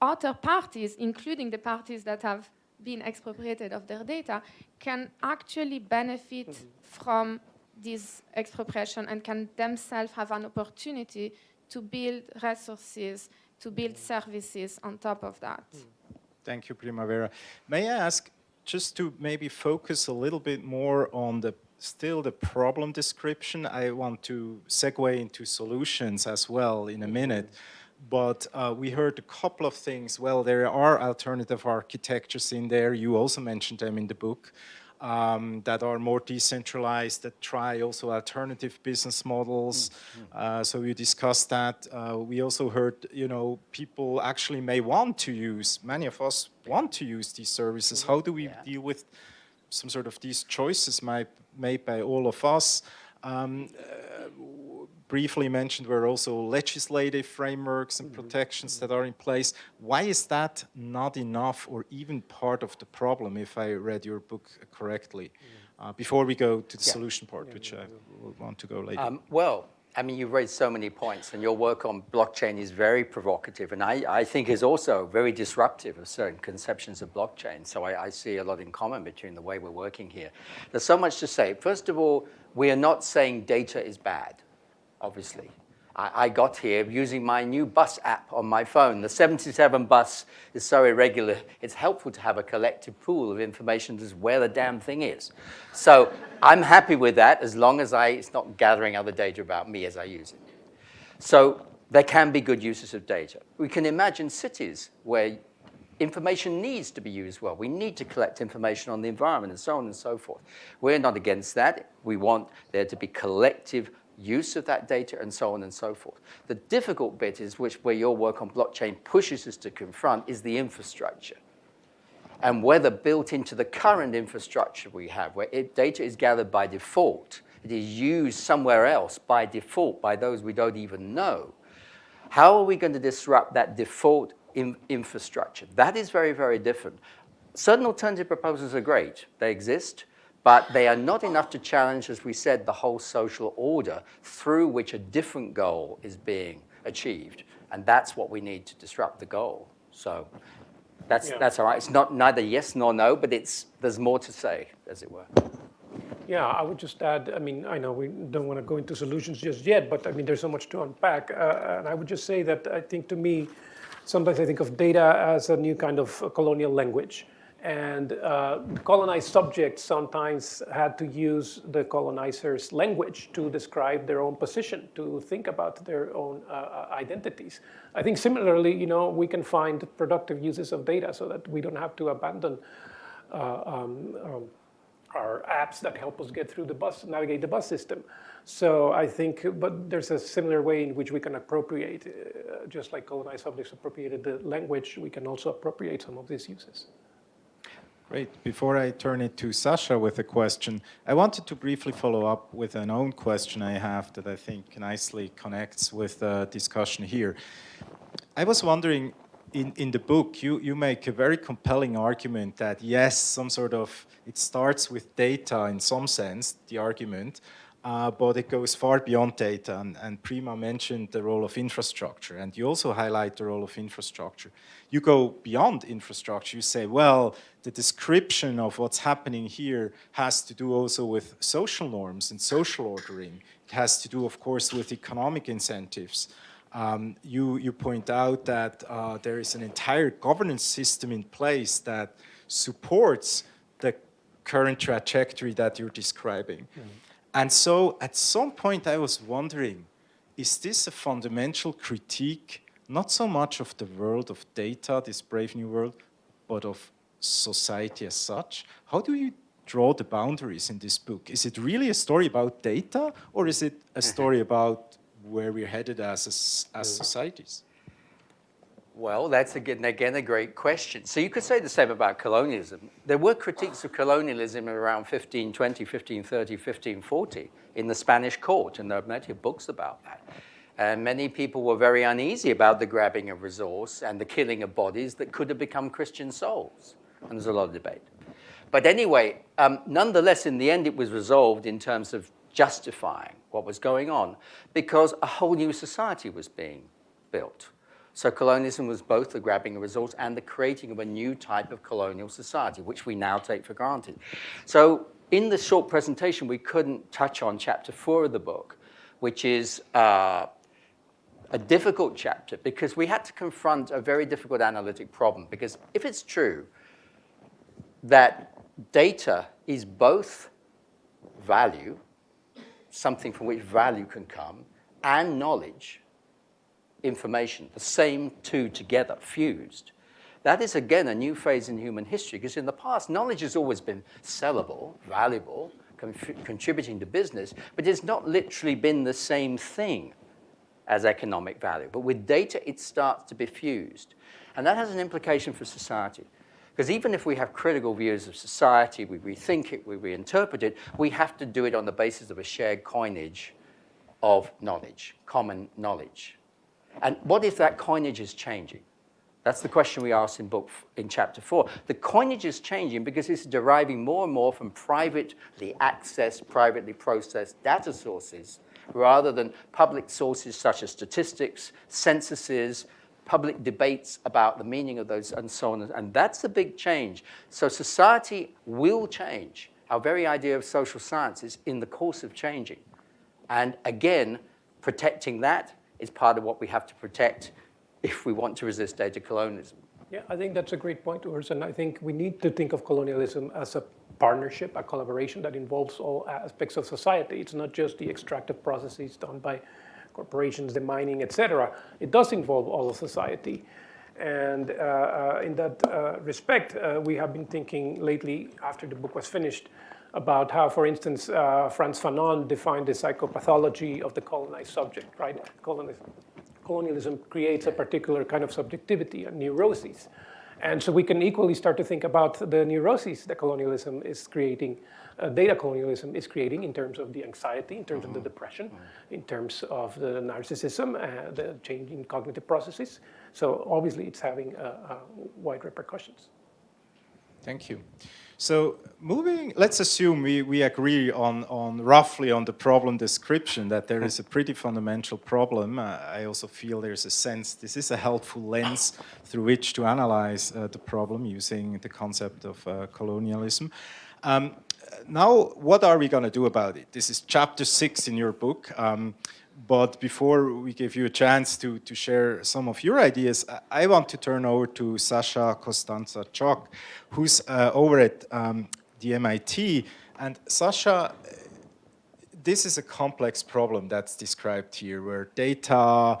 other parties, including the parties that have been expropriated of their data, can actually benefit mm -hmm. from this expropriation and can themselves have an opportunity to build resources, to build services on top of that. Mm. Thank you, Primavera. May I ask, just to maybe focus a little bit more on the still the problem description. I want to segue into solutions as well in a minute. But uh, we heard a couple of things. Well, there are alternative architectures in there. You also mentioned them in the book. um, that are more decentralized, that try also alternative business models. Uh, so we discussed that. Uh, we also heard, you know, people actually may want to use, many of us want to use these services. How do we Yeah. deal with some sort of these choices made, made by all of us? Um, uh, briefly mentioned were also legislative frameworks and protections that are in place. Why is that not enough or even part of the problem, if I read your book correctly? Uh, before we go to the Yeah. solution part, which I will want to go later. Um, well, I mean, you've raised so many points, and your work on blockchain is very provocative, and I, I think is also very disruptive of certain conceptions of blockchain. So I, I see a lot in common between the way we're working here. There's so much to say. First of all, we are not saying data is bad, obviously. I, I got here using my new bus app on my phone. The 77 bus is so irregular, it's helpful to have a collective pool of information as where the damn thing is. So I'm happy with that as long as I, it's not gathering other data about me as I use it. So there can be good uses of data. We can imagine cities where information needs to be used well. We need to collect information on the environment and so on and so forth. We're not against that. We want there to be collective use of that data and so on and so forth. The difficult bit is which where your work on blockchain pushes us to confront is the infrastructure and whether built into the current infrastructure we have, where it, data is gathered by default, it is used somewhere else by default by those we don't even know. How are we going to disrupt that default in, infrastructure? That is very, very different. Certain alternative proposals are great. They exist, but they are not enough to challenge, as we said, the whole social order through which a different goal is being achieved. And that's what we need to disrupt the goal. So that's, Yeah. that's all right. It's not neither yes nor no, but it's, there's more to say, as it were. Yeah, I would just add, I mean, I know we don't want to go into solutions just yet, but I mean, there's so much to unpack. Uh, and I would just say that I think to me, sometimes I think of data as a new kind of colonial language. And uh, colonized subjects sometimes had to use the colonizer's language to describe their own position, to think about their own uh, uh, identities. I think similarly, you know, we can find productive uses of data so that we don't have to abandon uh, um, um, our apps that help us get through the bus, navigate the bus system. So I think, but there's a similar way in which we can appropriate, uh, just like colonized subjects appropriated the language, we can also appropriate some of these uses. Great. Before I turn it to Sasha with a question, I wanted to briefly follow up with an own question I have that I think nicely connects with the discussion here. I was wondering, in, in the book, you, you make a very compelling argument that yes, some sort of, it starts with data in some sense, the argument, uh, but it goes far beyond data. And, and Prima mentioned the role of infrastructure, and you also highlight the role of infrastructure. You go beyond infrastructure. You say, well, the description of what's happening here has to do also with social norms and social ordering. It has to do, of course, with economic incentives. Um, you, you point out that uh, there is an entire governance system in place that supports the current trajectory that you're describing. And so at some point I was wondering, is this a fundamental critique, not so much of the world of data, this brave new world, but of society as such? How do you draw the boundaries in this book? Is it really a story about data or is it a mm-hmm. story about where we're headed as, as mm. societies? Well, that's again, again a great question. So you could say the same about colonialism. There were critiques of colonialism around 1520, 1530, 1540 in the Spanish court, and there are plenty of books about that. And many people were very uneasy about the grabbing of resource and the killing of bodies that could have become Christian souls. And there's a lot of debate. But anyway, um, nonetheless, in the end, it was resolved in terms of justifying what was going on because a whole new society was being built. So colonialism was both the grabbing of resource and the creating of a new type of colonial society, which we now take for granted. So in the short presentation, we couldn't touch on chapter four of the book, which is uh, a difficult chapter because we had to confront a very difficult analytic problem. Because if it's true that data is both value, something from which value can come, and knowledge, information, the same two together, fused, That is, again, a new phase in human history, because in the past, knowledge has always been sellable, valuable, contributing to business, but it's not literally been the same thing as economic value. But with data, it starts to be fused. And that has an implication for society. Because even if we have critical views of society, we rethink it, we reinterpret it, we have to do it on the basis of a shared coinage of knowledge, common knowledge. And what if that coinage is changing? That's the question we asked in book in chapter four. The coinage is changing because it's deriving more and more from privately accessed, privately processed data sources rather than public sources such as statistics, censuses, public debates about the meaning of those and so on. And that's a big change. So society will change. Our very idea of social science is in the course of changing. And again, protecting that is part of what we have to protect if we want to resist data colonialism. Yeah, I think that's a great point, Urs, and I think we need to think of colonialism as a partnership, a collaboration that involves all aspects of society. It's not just the extractive processes done by corporations, the mining, etc. It does involve all of society. And uh, uh, in that uh, respect, uh, we have been thinking lately, after the book was finished, about how, for instance, uh, Frantz Fanon defined the psychopathology of the colonized subject, right? Colonialism creates a particular kind of subjectivity and neuroses. And so we can equally start to think about the neuroses that colonialism is creating, uh, data colonialism is creating in terms of the anxiety, in terms mm -hmm. of the mm-hmm. depression, mm -hmm. in terms of the narcissism, uh, the change in cognitive processes. So obviously it's having uh, uh wide repercussions. Thank you. So moving, let's assume we, we agree on, on roughly on the problem description that there is a pretty fundamental problem. Uh, I also feel there's a sense this is a helpful lens through which to analyze uh, the problem using the concept of uh, colonialism. Um, now, what are we going to do about it? This is chapter six in your book. Um, but before we give you a chance to, to share some of your ideas, I want to turn over to Sasha Costanza Chock, who's uh, over at um, the MIT. And Sasha, this is a complex problem that's described here, where data, uh,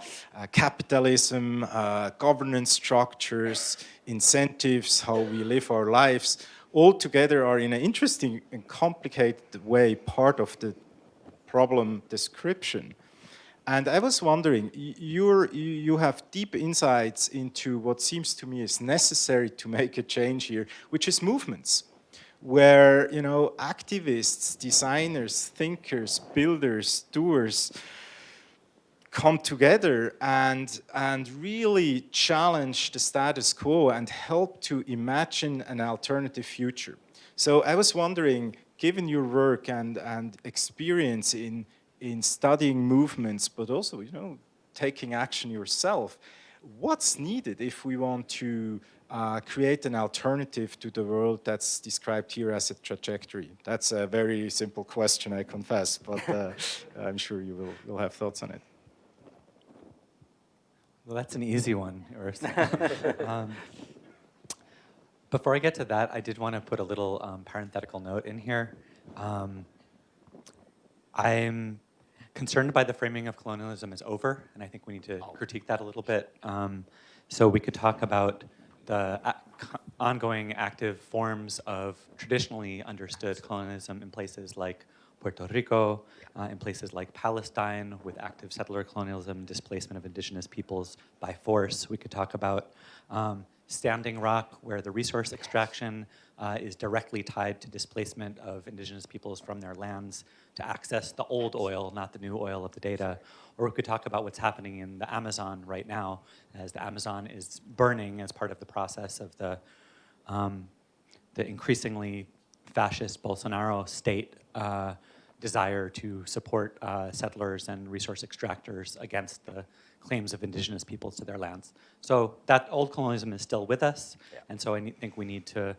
capitalism, uh, governance structures, incentives, how we live our lives, all together are in an interesting and complicated way part of the problem description. And I was wondering, you're, you have deep insights into what seems to me is necessary to make a change here, which is movements, where you know activists, designers, thinkers, builders, doers come together and, and really challenge the status quo and help to imagine an alternative future. So I was wondering, given your work and, and experience in in studying movements, but also, you know, taking action yourself. What's needed if we want to uh, create an alternative to the world that's described here as a trajectory? That's a very simple question, I confess, but uh, I'm sure you will will have thoughts on it. Well, that's an easy one, um, before I get to that, I did want to put a little um, parenthetical note in here. Um, I'm concerned by the framing of colonialism is over, and I think we need to oh. critique that a little bit. Um, so we could talk about the ongoing active forms of traditionally understood colonialism in places like Puerto Rico, uh, in places like Palestine with active settler colonialism, displacement of indigenous peoples by force. We could talk about um, Standing Rock, where the resource extraction uh, is directly tied to displacement of indigenous peoples from their lands to access the old oil, not the new oil of the data. Or we could talk about what's happening in the Amazon right now, as the Amazon is burning as part of the process of the, um, the increasingly fascist Bolsonaro state uh, desire to support uh, settlers and resource extractors against the claims of indigenous peoples to their lands. So that old colonialism is still with us, yeah. and so I think we need to,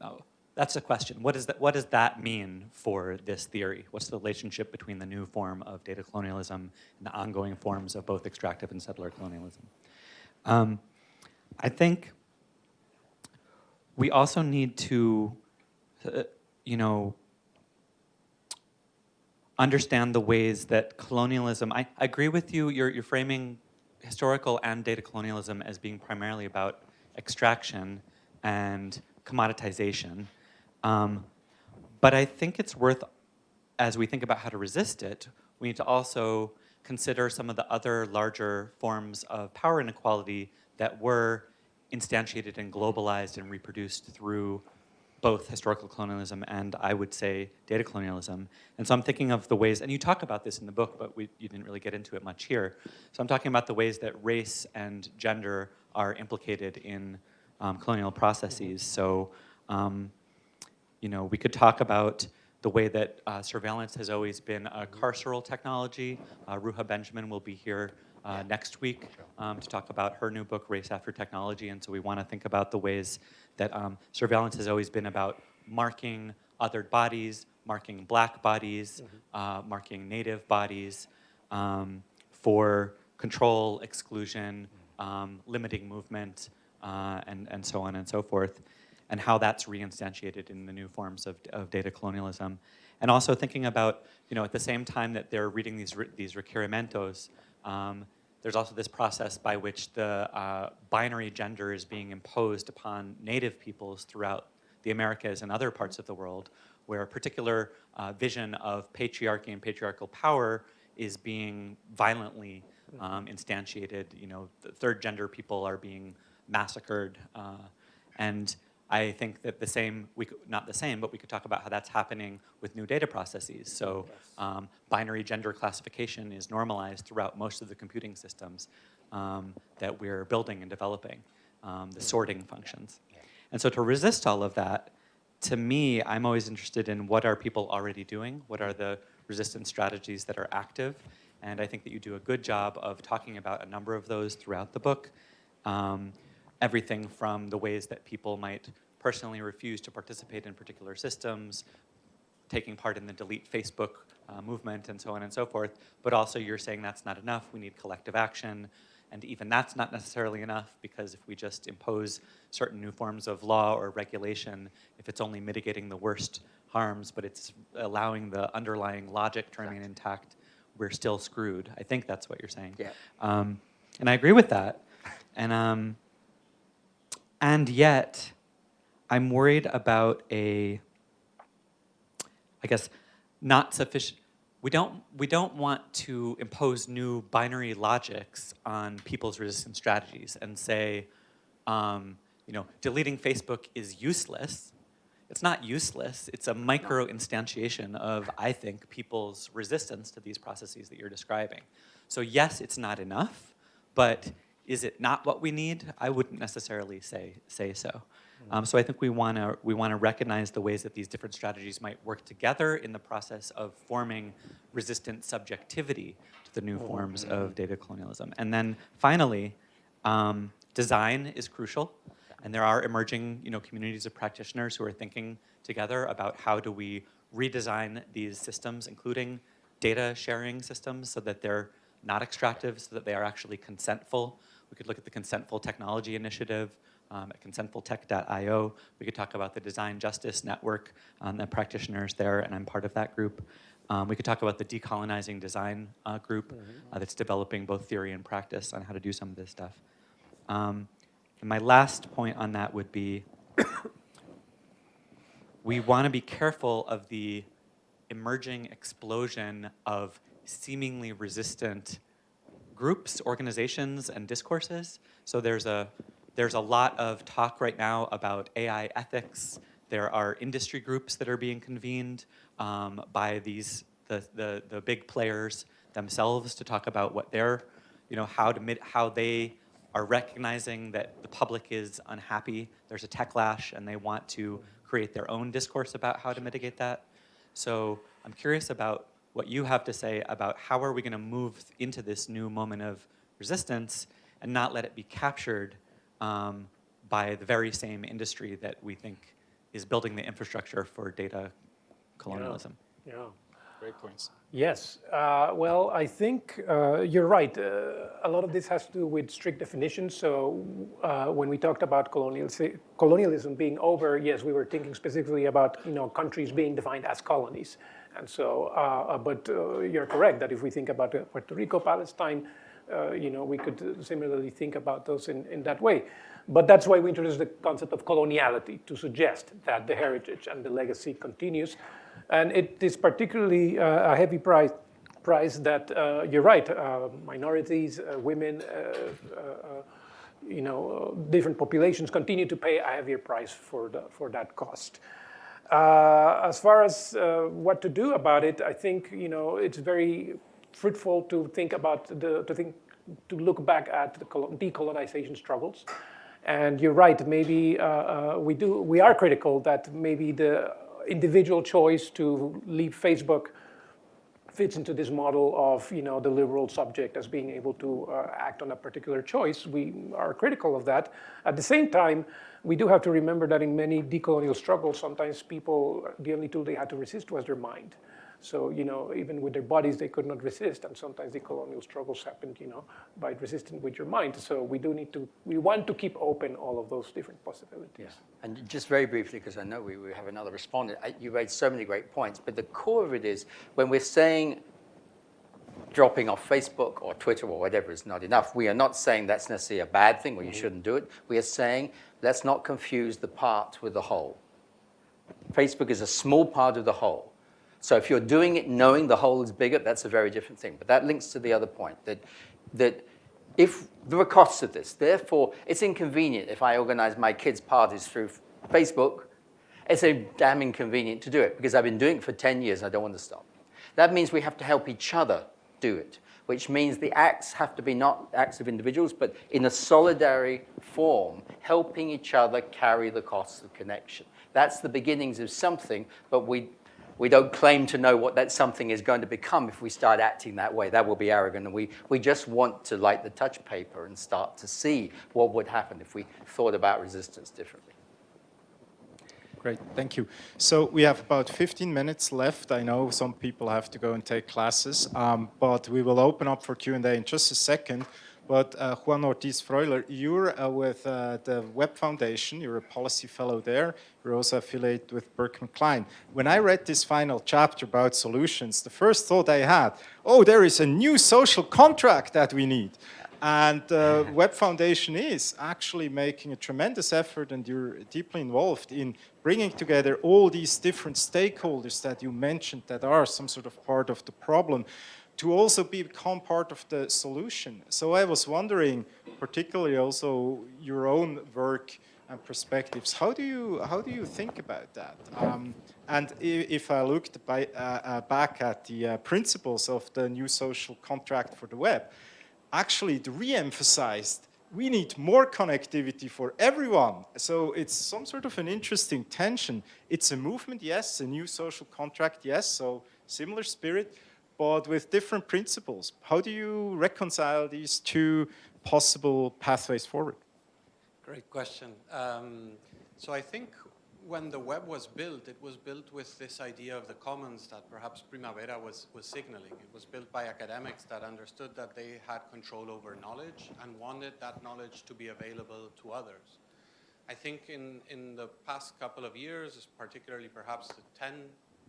oh, that's the question. What, is that, what does that mean for this theory? What's the relationship between the new form of data colonialism and the ongoing forms of both extractive and settler colonialism? Um, I think we also need to, uh, you know, understand the ways that colonialism, I, I agree with you, you're, you're framing historical and data colonialism as being primarily about extraction and commoditization. Um, but I think it's worth, as we think about how to resist it, we need to also consider some of the other larger forms of power inequality that were instantiated and globalized and reproduced through both historical colonialism and I would say data colonialism. And so I'm thinking of the ways, and you talk about this in the book, but we, you didn't really get into it much here. So I'm talking about the ways that race and gender are implicated in um, colonial processes. So, um, you know, we could talk about the way that uh, surveillance has always been a carceral technology. Uh, Ruha Benjamin will be here uh, next week um, to talk about her new book, Race After Technology. And so we want to think about the ways that um, surveillance has always been about marking othered bodies, marking black bodies, uh, marking native bodies um, for control, exclusion, um, limiting movement, uh, and, and so on and so forth, and how that's reinstantiated in the new forms of, of data colonialism. And also thinking about, you know, at the same time that they're reading these, these requerimientos, um, there's also this process by which the uh, binary gender is being imposed upon native peoples throughout the Americas and other parts of the world, where a particular uh, vision of patriarchy and patriarchal power is being violently um, instantiated. You know, third gender people are being massacred. Uh, and I think that the same, we could, not the same, but we could talk about how that's happening with new data processes. So um, binary gender classification is normalized throughout most of the computing systems um, that we're building and developing, um, the sorting functions. And so to resist all of that, to me, I'm always interested in what are people already doing? What are the resistance strategies that are active? And I think that you do a good job of talking about a number of those throughout the book. Um, everything from the ways that people might personally refuse to participate in particular systems, taking part in the delete Facebook uh, movement and so on and so forth, but also you're saying that's not enough, we need collective action, and even that's not necessarily enough because if we just impose certain new forms of law or regulation, if it's only mitigating the worst harms, but it's allowing the underlying logic to remain intact, we're still screwed. I think that's what you're saying. Yeah. Um, and I agree with that. And um, and yet, I'm worried about a, I guess, not sufficient, we don't, we don't want to impose new binary logics on people's resistance strategies and say, um, you know, deleting Facebook is useless. It's not useless. It's a micro instantiation of, I think, people's resistance to these processes that you're describing. So yes, it's not enough, but is it not what we need? I wouldn't necessarily say, say so. Mm-hmm. Um, so I think we want to we want to recognize the ways that these different strategies might work together in the process of forming resistant subjectivity to the new mm-hmm. forms of data colonialism. And then finally, um, design is crucial, and there are emerging you know communities of practitioners who are thinking together about how do we redesign these systems, including data sharing systems, so that they're not extractive, so that they are actually consentful. We could look at the Consentful Technology Initiative um, at consentfultech.io. We could talk about the Design Justice Network um, and practitioners there, and I'm part of that group. Um, we could talk about the Decolonizing Design uh, group mm-hmm. uh, that's developing both theory and practice on how to do some of this stuff. Um, and my last point on that would be we want to be careful of the emerging explosion of seemingly resistant groups, organizations, and discourses. So there's a, there's a lot of talk right now about AI ethics. There are industry groups that are being convened um, by these, the, the, the big players themselves to talk about what they're, you know, how, to, how they are recognizing that the public is unhappy. There's a techlash and they want to create their own discourse about how to mitigate that. So I'm curious about what you have to say about how are we going to move into this new moment of resistance and not let it be captured um, by the very same industry that we think is building the infrastructure for data colonialism. Yeah. yeah. Great points. Yes. Uh, well, I think uh, you're right. Uh, a lot of this has to do with strict definitions. So uh, when we talked about colonialism being over, yes, we were thinking specifically about you know countries being defined as colonies. And so, uh, uh, but uh, you're correct that if we think about Puerto Rico, Palestine, uh, you know, we could similarly think about those in, in that way. But that's why we introduced the concept of coloniality to suggest that the heritage and the legacy continues. And it is particularly uh, a heavy price, price that, uh, you're right, uh, minorities, uh, women, uh, uh, you know, different populations continue to pay a heavier price for, the, for that cost. Uh, as far as uh, what to do about it, I think you know it's very fruitful to think about the to think to look back at the decolonization struggles. And you're right, maybe uh, uh, we do we are critical that maybe the individual choice to leave Facebook fits into this model of you know the liberal subject as being able to uh, act on a particular choice. We are critical of that. At the same time, we do have to remember that in many decolonial struggles, sometimes people, the only tool they had to resist was their mind. So, you know, even with their bodies, they could not resist. And sometimes the colonial struggles happened, you know, by resisting with your mind. So we do need to, we want to keep open all of those different possibilities. Yeah. And just very briefly, because I know we, we have another respondent, you raised so many great points, but the core of it is when we're saying dropping off Facebook or Twitter or whatever is not enough, we are not saying that's necessarily a bad thing or you mm-hmm. shouldn't do it. We are saying let's not confuse the part with the whole. Facebook is a small part of the whole. So if you're doing it knowing the whole is bigger, that's a very different thing. But that links to the other point, that, that if there are costs of this, therefore it's inconvenient if I organize my kids' parties through Facebook, it's a damn inconvenient to do it because I've been doing it for 10 years and I don't want to stop. That means we have to help each other do it, which means the acts have to be not acts of individuals, but in a solidary form, helping each other carry the costs of connection. That's the beginnings of something, but we, we don't claim to know what that something is going to become if we start acting that way. That will be arrogant. And we, we just want to light the touch paper and start to see what would happen if we thought about resistance differently. Great, thank you. So we have about 15 minutes left. I know some people have to go and take classes, um, but we will open up for Q&A in just a second. But uh, Juan Ortiz Freuler, you're uh, with uh, the Web Foundation, you're a policy fellow there, you're also affiliated with Berkman Klein. When I read this final chapter about solutions, the first thought I had, oh, there is a new social contract that we need. And uh, Web Foundation is actually making a tremendous effort and you're deeply involved in bringing together all these different stakeholders that you mentioned that are some sort of part of the problem to also become part of the solution. So I was wondering, particularly also your own work and perspectives, how do you, how do you think about that? Um, and if I looked by, uh, uh, back at the uh, principles of the new social contract for the web, actually it re-emphasized we need more connectivity for everyone. So it's some sort of an interesting tension. It's a movement, yes, a new social contract, yes, so similar spirit, but with different principles. How do you reconcile these two possible pathways forward? Great question. Um, so I think when the web was built, it was built with this idea of the commons that perhaps Primavera was, was signaling. It was built by academics that understood that they had control over knowledge and wanted that knowledge to be available to others. I think in, in the past couple of years, particularly perhaps the 10,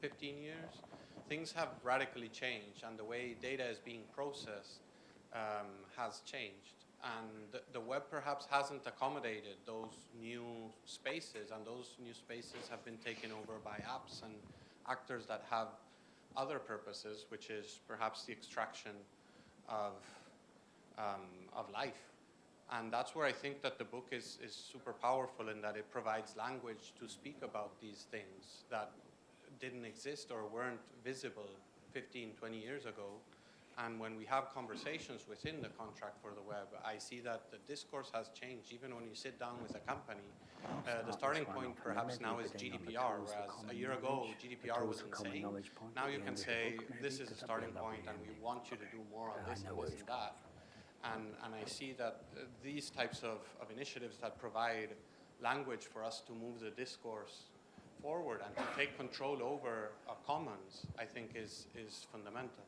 15 years, things have radically changed and the way data is being processed um, has changed and the, web perhaps hasn't accommodated those new spaces and those new spaces have been taken over by apps and actors that have other purposes which is perhaps the extraction of, um, of life. And that's where I think that the book is, is super powerful in that it provides language to speak about these things that didn't exist or weren't visible 15, 20 years ago and when we have conversations within the contract for the web, I see that the discourse has changed. Even when you sit down with a company, uh, the starting point perhaps now is GDPR, whereas a year ago GDPR was insane. Now you can say, this is a starting point and we want you to do more on this and this and that. And, and I see that uh, these types of, of initiatives that provide language for us to move the discourse forward and to take control over our commons, I think is, is fundamental.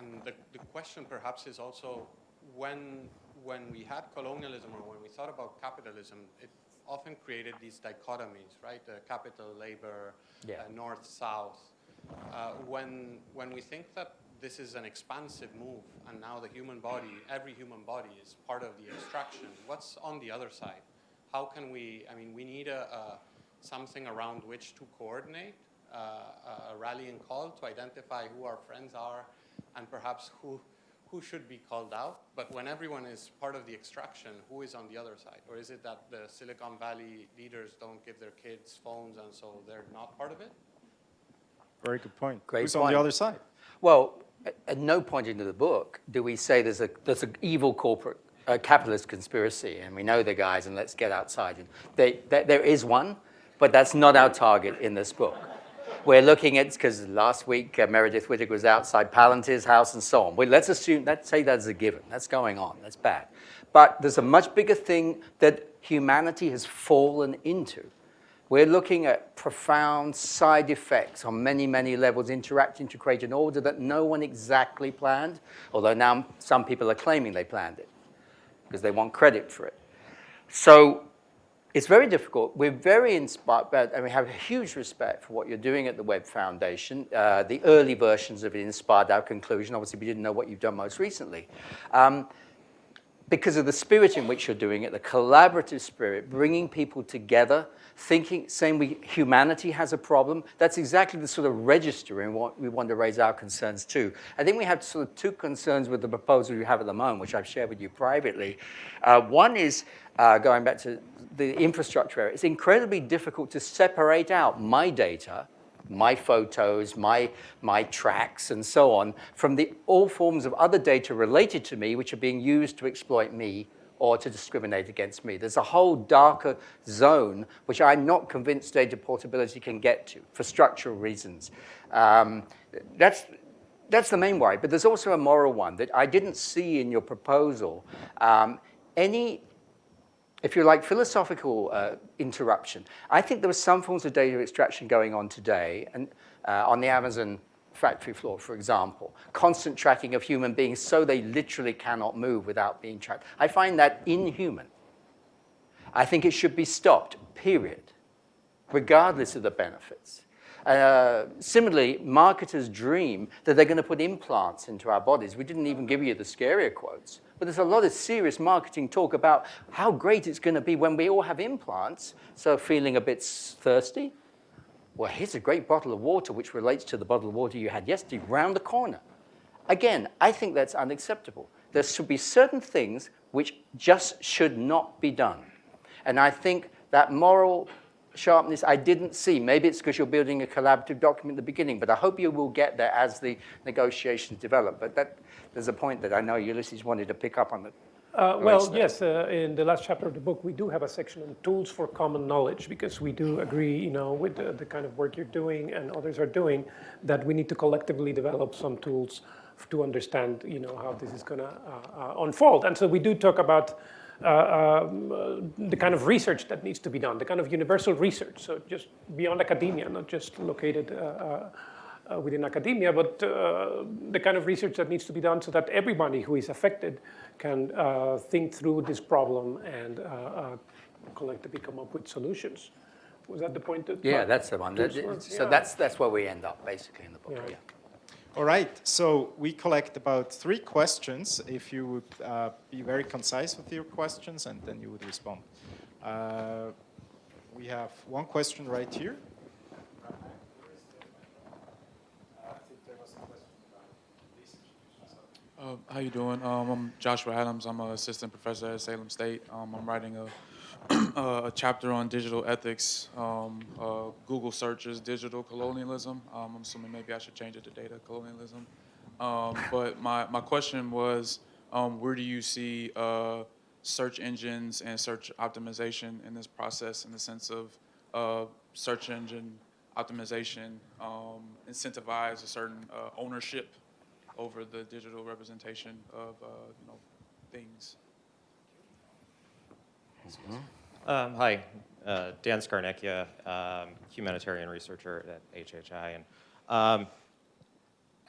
And the, the question perhaps is also when, when we had colonialism or when we thought about capitalism, it often created these dichotomies, right? The capital, labor, yeah. uh, north, south. Uh, when, when we think that this is an expansive move, and now the human body, every human body is part of the extraction. What's on the other side? How can we, I mean, we need a, a something around which to coordinate, uh, a rallying call to identify who our friends are and perhaps who, who should be called out. But when everyone is part of the extraction, who is on the other side? Or is it that the Silicon Valley leaders don't give their kids phones and so they're not part of it? Very good point. Great Who's on the other side? Well, at- at no point in the book do we say there's a there's an evil corporate uh, capitalist conspiracy, and we know the guys, and let's get outside. And they, there there is one, but that's not our target in this book. We're looking at because last week uh, Meredith Whittaker was outside Palantir's house and so on. Well, let's assume let's say that's a given. That's going on. That's bad. But there's a much bigger thing that humanity has fallen into. We're looking at profound side effects on many, many levels interacting to create an order that no one exactly planned, although now some people are claiming they planned it because they want credit for it. So it's very difficult. We're very inspired, and we have a huge respect for what you're doing at the Web Foundation. Uh, the early versions of it inspired our conclusion. Obviously, we didn't know what you've done most recently. Um, because of the spirit in which you're doing it, the collaborative spirit, bringing people together, thinking, saying we, humanity has a problem, that's exactly the sort of register in what we want to raise our concerns to. I think we have sort of two concerns with the proposal you have at the moment, which I've shared with you privately. Uh, one is, uh, going back to the infrastructure area, it's incredibly difficult to separate out my data my photos, my, my tracks, and so on, from the, all forms of other data related to me which are being used to exploit me or to discriminate against me. There's a whole darker zone which I'm not convinced data portability can get to for structural reasons. Um, that's, that's the main worry, but there's also a moral one that I didn't see in your proposal. Um, any if you like, philosophical uh, interruption. I think there were some forms of data extraction going on today, and uh, on the Amazon factory floor, for example, constant tracking of human beings so they literally cannot move without being tracked. I find that inhuman. I think it should be stopped, period, regardless of the benefits. Uh, similarly, marketers dream that they're going to put implants into our bodies. We didn't even give you the scarier quotes. But there's a lot of serious marketing talk about how great it's going to be when we all have implants. So feeling a bit thirsty? Well, here's a great bottle of water, which relates to the bottle of water you had yesterday, round the corner. Again, I think that's unacceptable. There should be certain things which just should not be done. And I think that moral sharpness I didn't see. Maybe it's because you're building a collaborative document at the beginning, but I hope you will get there as the negotiations develop. But that, there's a point that I know Ulises wanted to pick up on. It. Uh, well, yes, uh, in the last chapter of the book, we do have a section on tools for common knowledge because we do agree, you know, with the, the kind of work you're doing and others are doing, that we need to collectively develop some tools to understand, you know, how this is going to uh, uh, unfold. And so we do talk about uh, uh, the kind of research that needs to be done, the kind of universal research, so just beyond academia, not just located uh, uh, uh, within academia, but uh, the kind of research that needs to be done so that everybody who is affected can uh, think through this problem and uh, uh, collectively come up with solutions. Was that the point? That Yeah, that's the one. That- so yeah. that's, that's where we end up, basically, in the book. Yeah. Yeah. All right, so we collect about three questions. If you would uh, be very concise with your questions, and then you would respond. Uh, we have one question right here. Uh, how you doing? Um, I'm Joshua Adams. I'm an assistant professor at Salem State. Um, I'm writing a, a chapter on digital ethics. Um, uh, Google searches digital colonialism. Um, I'm assuming maybe I should change it to data colonialism. Um, but my, my question was, um, where do you see uh, search engines and search optimization in this process in the sense of uh, search engine optimization um, incentivize a certain uh, ownership over the digital representation of uh, you know things. Um, hi, uh, Dan Skarnecchia, um, humanitarian researcher at HHI, and um,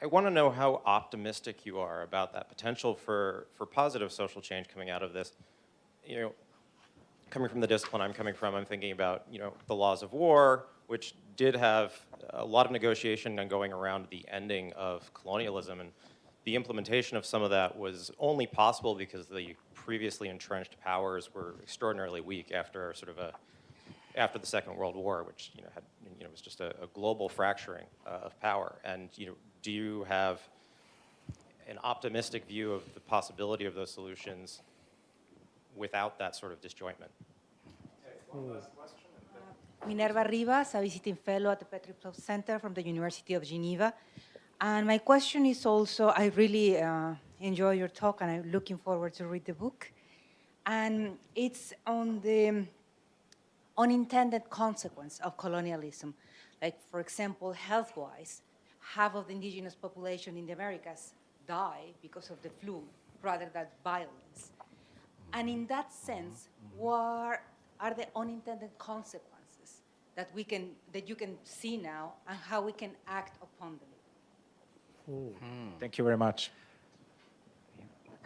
I want to know how optimistic you are about that potential for for positive social change coming out of this. You know, coming from the discipline I'm coming from, I'm thinking about you know the laws of war, which did have a lot of negotiation and going around the ending of colonialism. And the implementation of some of that was only possible because the previously entrenched powers were extraordinarily weak after sort of a after the Second World War, which you know had you know was just a, a global fracturing uh, of power. And you know, do you have an optimistic view of the possibility of those solutions without that sort of disjointment? Minerva Rivas, a visiting fellow at the Petrie Flom Center from the University of Geneva. And my question is also, I really uh, enjoy your talk and I'm looking forward to read the book. And it's on the unintended consequence of colonialism. Like, for example, health-wise, half of the indigenous population in the Americas die because of the flu rather than violence. And in that sense, what are the unintended consequences that we can, that you can see now and how we can act upon them? Hmm. Thank you very much.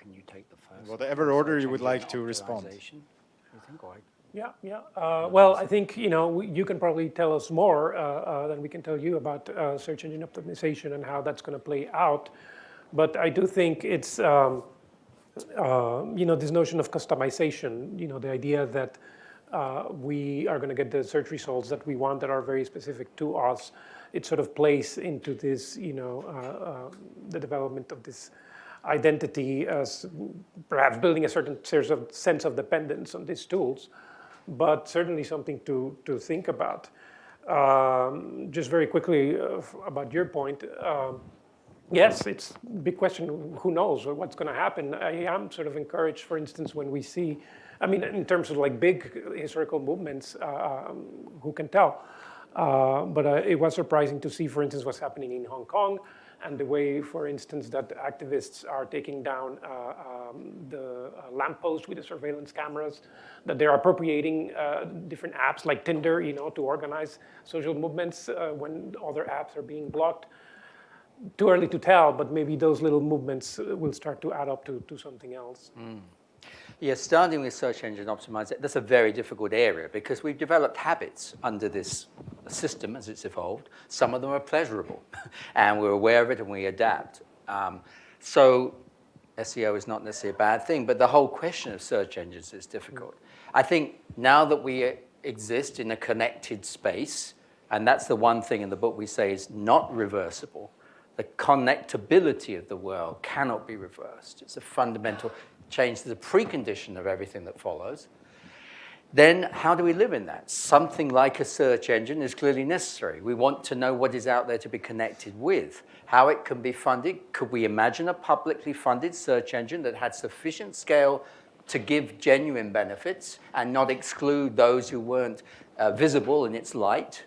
Can you take the first? Whatever order you would like to respond. You think, or Yeah, yeah. Uh, well, I think you know we- you can probably tell us more uh, uh, than we can tell you about uh, search engine optimization and how that's going to play out. But I do think it's um, uh, you know this notion of customization. You know the idea that uh, we are going to get the search results that we want that are very specific to us. It sort of plays into this you know uh, uh, the development of this identity as perhaps building a certain sense of, sense of dependence on these tools but certainly something to, to think about. Um, just very quickly uh, about your point, um, yes, it's a big question, who knows what's going to happen. I am sort of encouraged, for instance, when we see, I mean, in terms of like big historical movements, uh, um, who can tell? Uh, but uh, it was surprising to see, for instance, what's happening in Hong Kong and the way, for instance, that activists are taking down uh, um, the uh, lamppost with the surveillance cameras, that they're appropriating uh, different apps like Tinder, you know, to organize social movements uh, when other apps are being blocked. Too early to tell, but maybe those little movements uh, will start to add up to, to something else. Yeah, starting with search engine optimization, that's a very difficult area because we've developed habits under this system as it's evolved. Some of them are pleasurable, and we're aware of it and we adapt. Um, so SEO is not necessarily a bad thing, but the whole question of search engines is difficult. I think now that we exist in a connected space, and that's the one thing in the book we say is not reversible, the connectability of the world cannot be reversed. It's a fundamental change, the precondition of everything that follows. Then how do we live in that? Something like a search engine is clearly necessary. We want to know what is out there to be connected with, how it can be funded. Could we imagine a publicly funded search engine that had sufficient scale to give genuine benefits and not exclude those who weren't uh, visible in its light?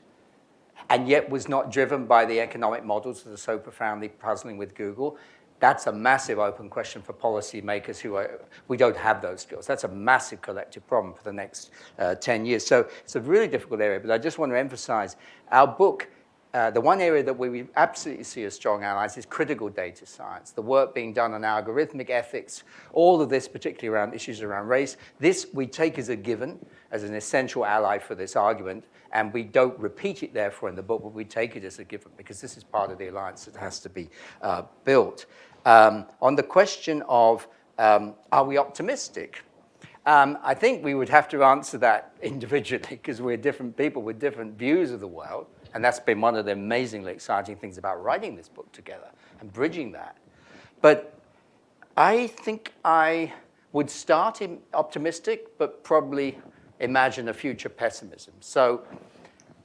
and yet was not driven by the economic models that are so profoundly puzzling with Google. That's a massive open question for policymakers who are, we don't have those skills. That's a massive collective problem for the next uh, 10 years. So it's a really difficult area, but I just want to emphasize our book, uh, the one area that we absolutely see as strong allies is critical data science, the work being done on algorithmic ethics, all of this, particularly around issues around race. This we take as a given, as an essential ally for this argument, and we don't repeat it therefore in the book, but we take it as a given because this is part of the alliance that has to be uh, built. Um, on the question of um, are we optimistic? Um, I think we would have to answer that individually because we're different people with different views of the world. And that's been one of the amazingly exciting things about writing this book together and bridging that. But I think I would start optimistic, but probably imagine a future pessimism. So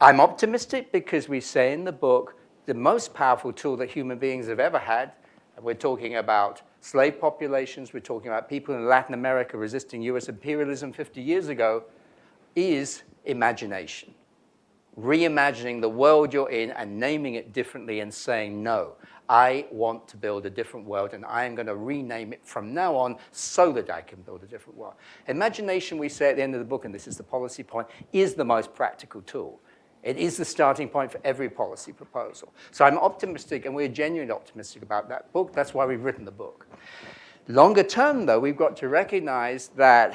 I'm optimistic because we say in the book, the most powerful tool that human beings have ever had, we're talking about slave populations, we're talking about people in Latin America resisting US imperialism 50 years ago, is imagination. Reimagining the world you're in and naming it differently and saying, no, I want to build a different world and I am going to rename it from now on so that I can build a different world. Imagination, we say at the end of the book, and this is the policy point, is the most practical tool. It is the starting point for every policy proposal. So I'm optimistic, and we're genuinely optimistic about that book. That's why we've written the book. Longer term, though, we've got to recognize that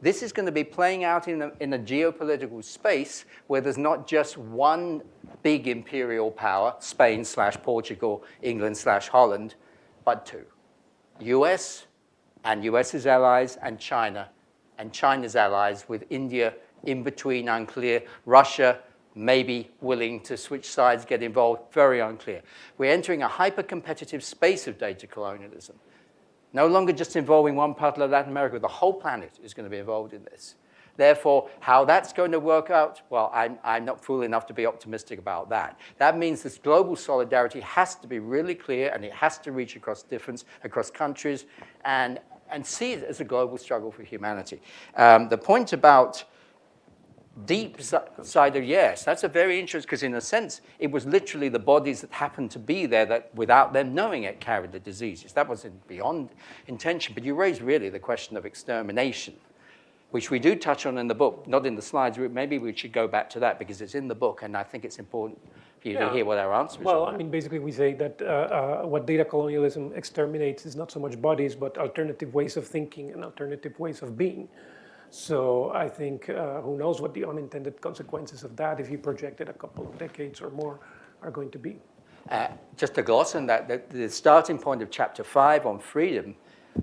This is going to be playing out in a, in a geopolitical space where there's not just one big imperial power, Spain slash Portugal, England slash Holland, but two. US and US's allies and China and China's allies with India in between unclear, Russia maybe willing to switch sides, get involved, very unclear. We're entering a hyper-competitive space of data colonialism. No longer just involving one part of Latin America, the whole planet is going to be involved in this. Therefore, how that's going to work out, well, I'm, I'm not fool enough to be optimistic about that. That means this global solidarity has to be really clear and it has to reach across difference, across countries, and, and see it as a global struggle for humanity. Um, the point about deep side of yes, that's a very interesting, because in a sense, it was literally the bodies that happened to be there that without them knowing it carried the diseases. That wasn't beyond intention, but you raised really the question of extermination, which we do touch on in the book, not in the slides, maybe we should go back to that because it's in the book and I think it's important for you yeah. to hear what our answer is. Well, I mean, basically we say that uh, uh, what data colonialism exterminates is not so much bodies, but alternative ways of thinking and alternative ways of being. So I think uh, who knows what the unintended consequences of that, if you project it a couple of decades or more, are going to be. Uh, just to gloss on that, the, the, starting point of chapter five on freedom,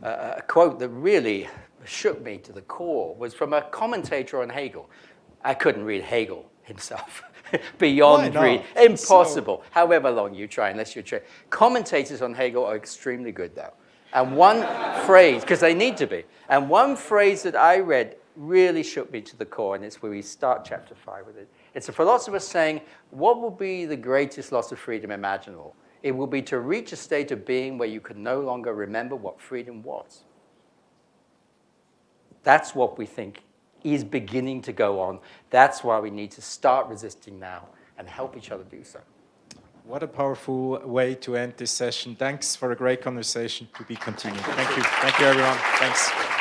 uh, a quote that really shook me to the core was from a commentator on Hegel. I couldn't read Hegel himself. Beyond read. Impossible. So... However long you try, unless you're trained. Commentators on Hegel are extremely good, though. And one phrase, because they need to be, and one phrase that I read really shook me to the core, and it's where we start chapter five with it. It's a philosopher saying, what will be the greatest loss of freedom imaginable? It will be to reach a state of being where you can no longer remember what freedom was. That's what we think is beginning to go on. That's why we need to start resisting now and help each other do so. What a powerful way to end this session. Thanks for a great conversation to be continued. Thank you. Thank you, everyone. Thanks.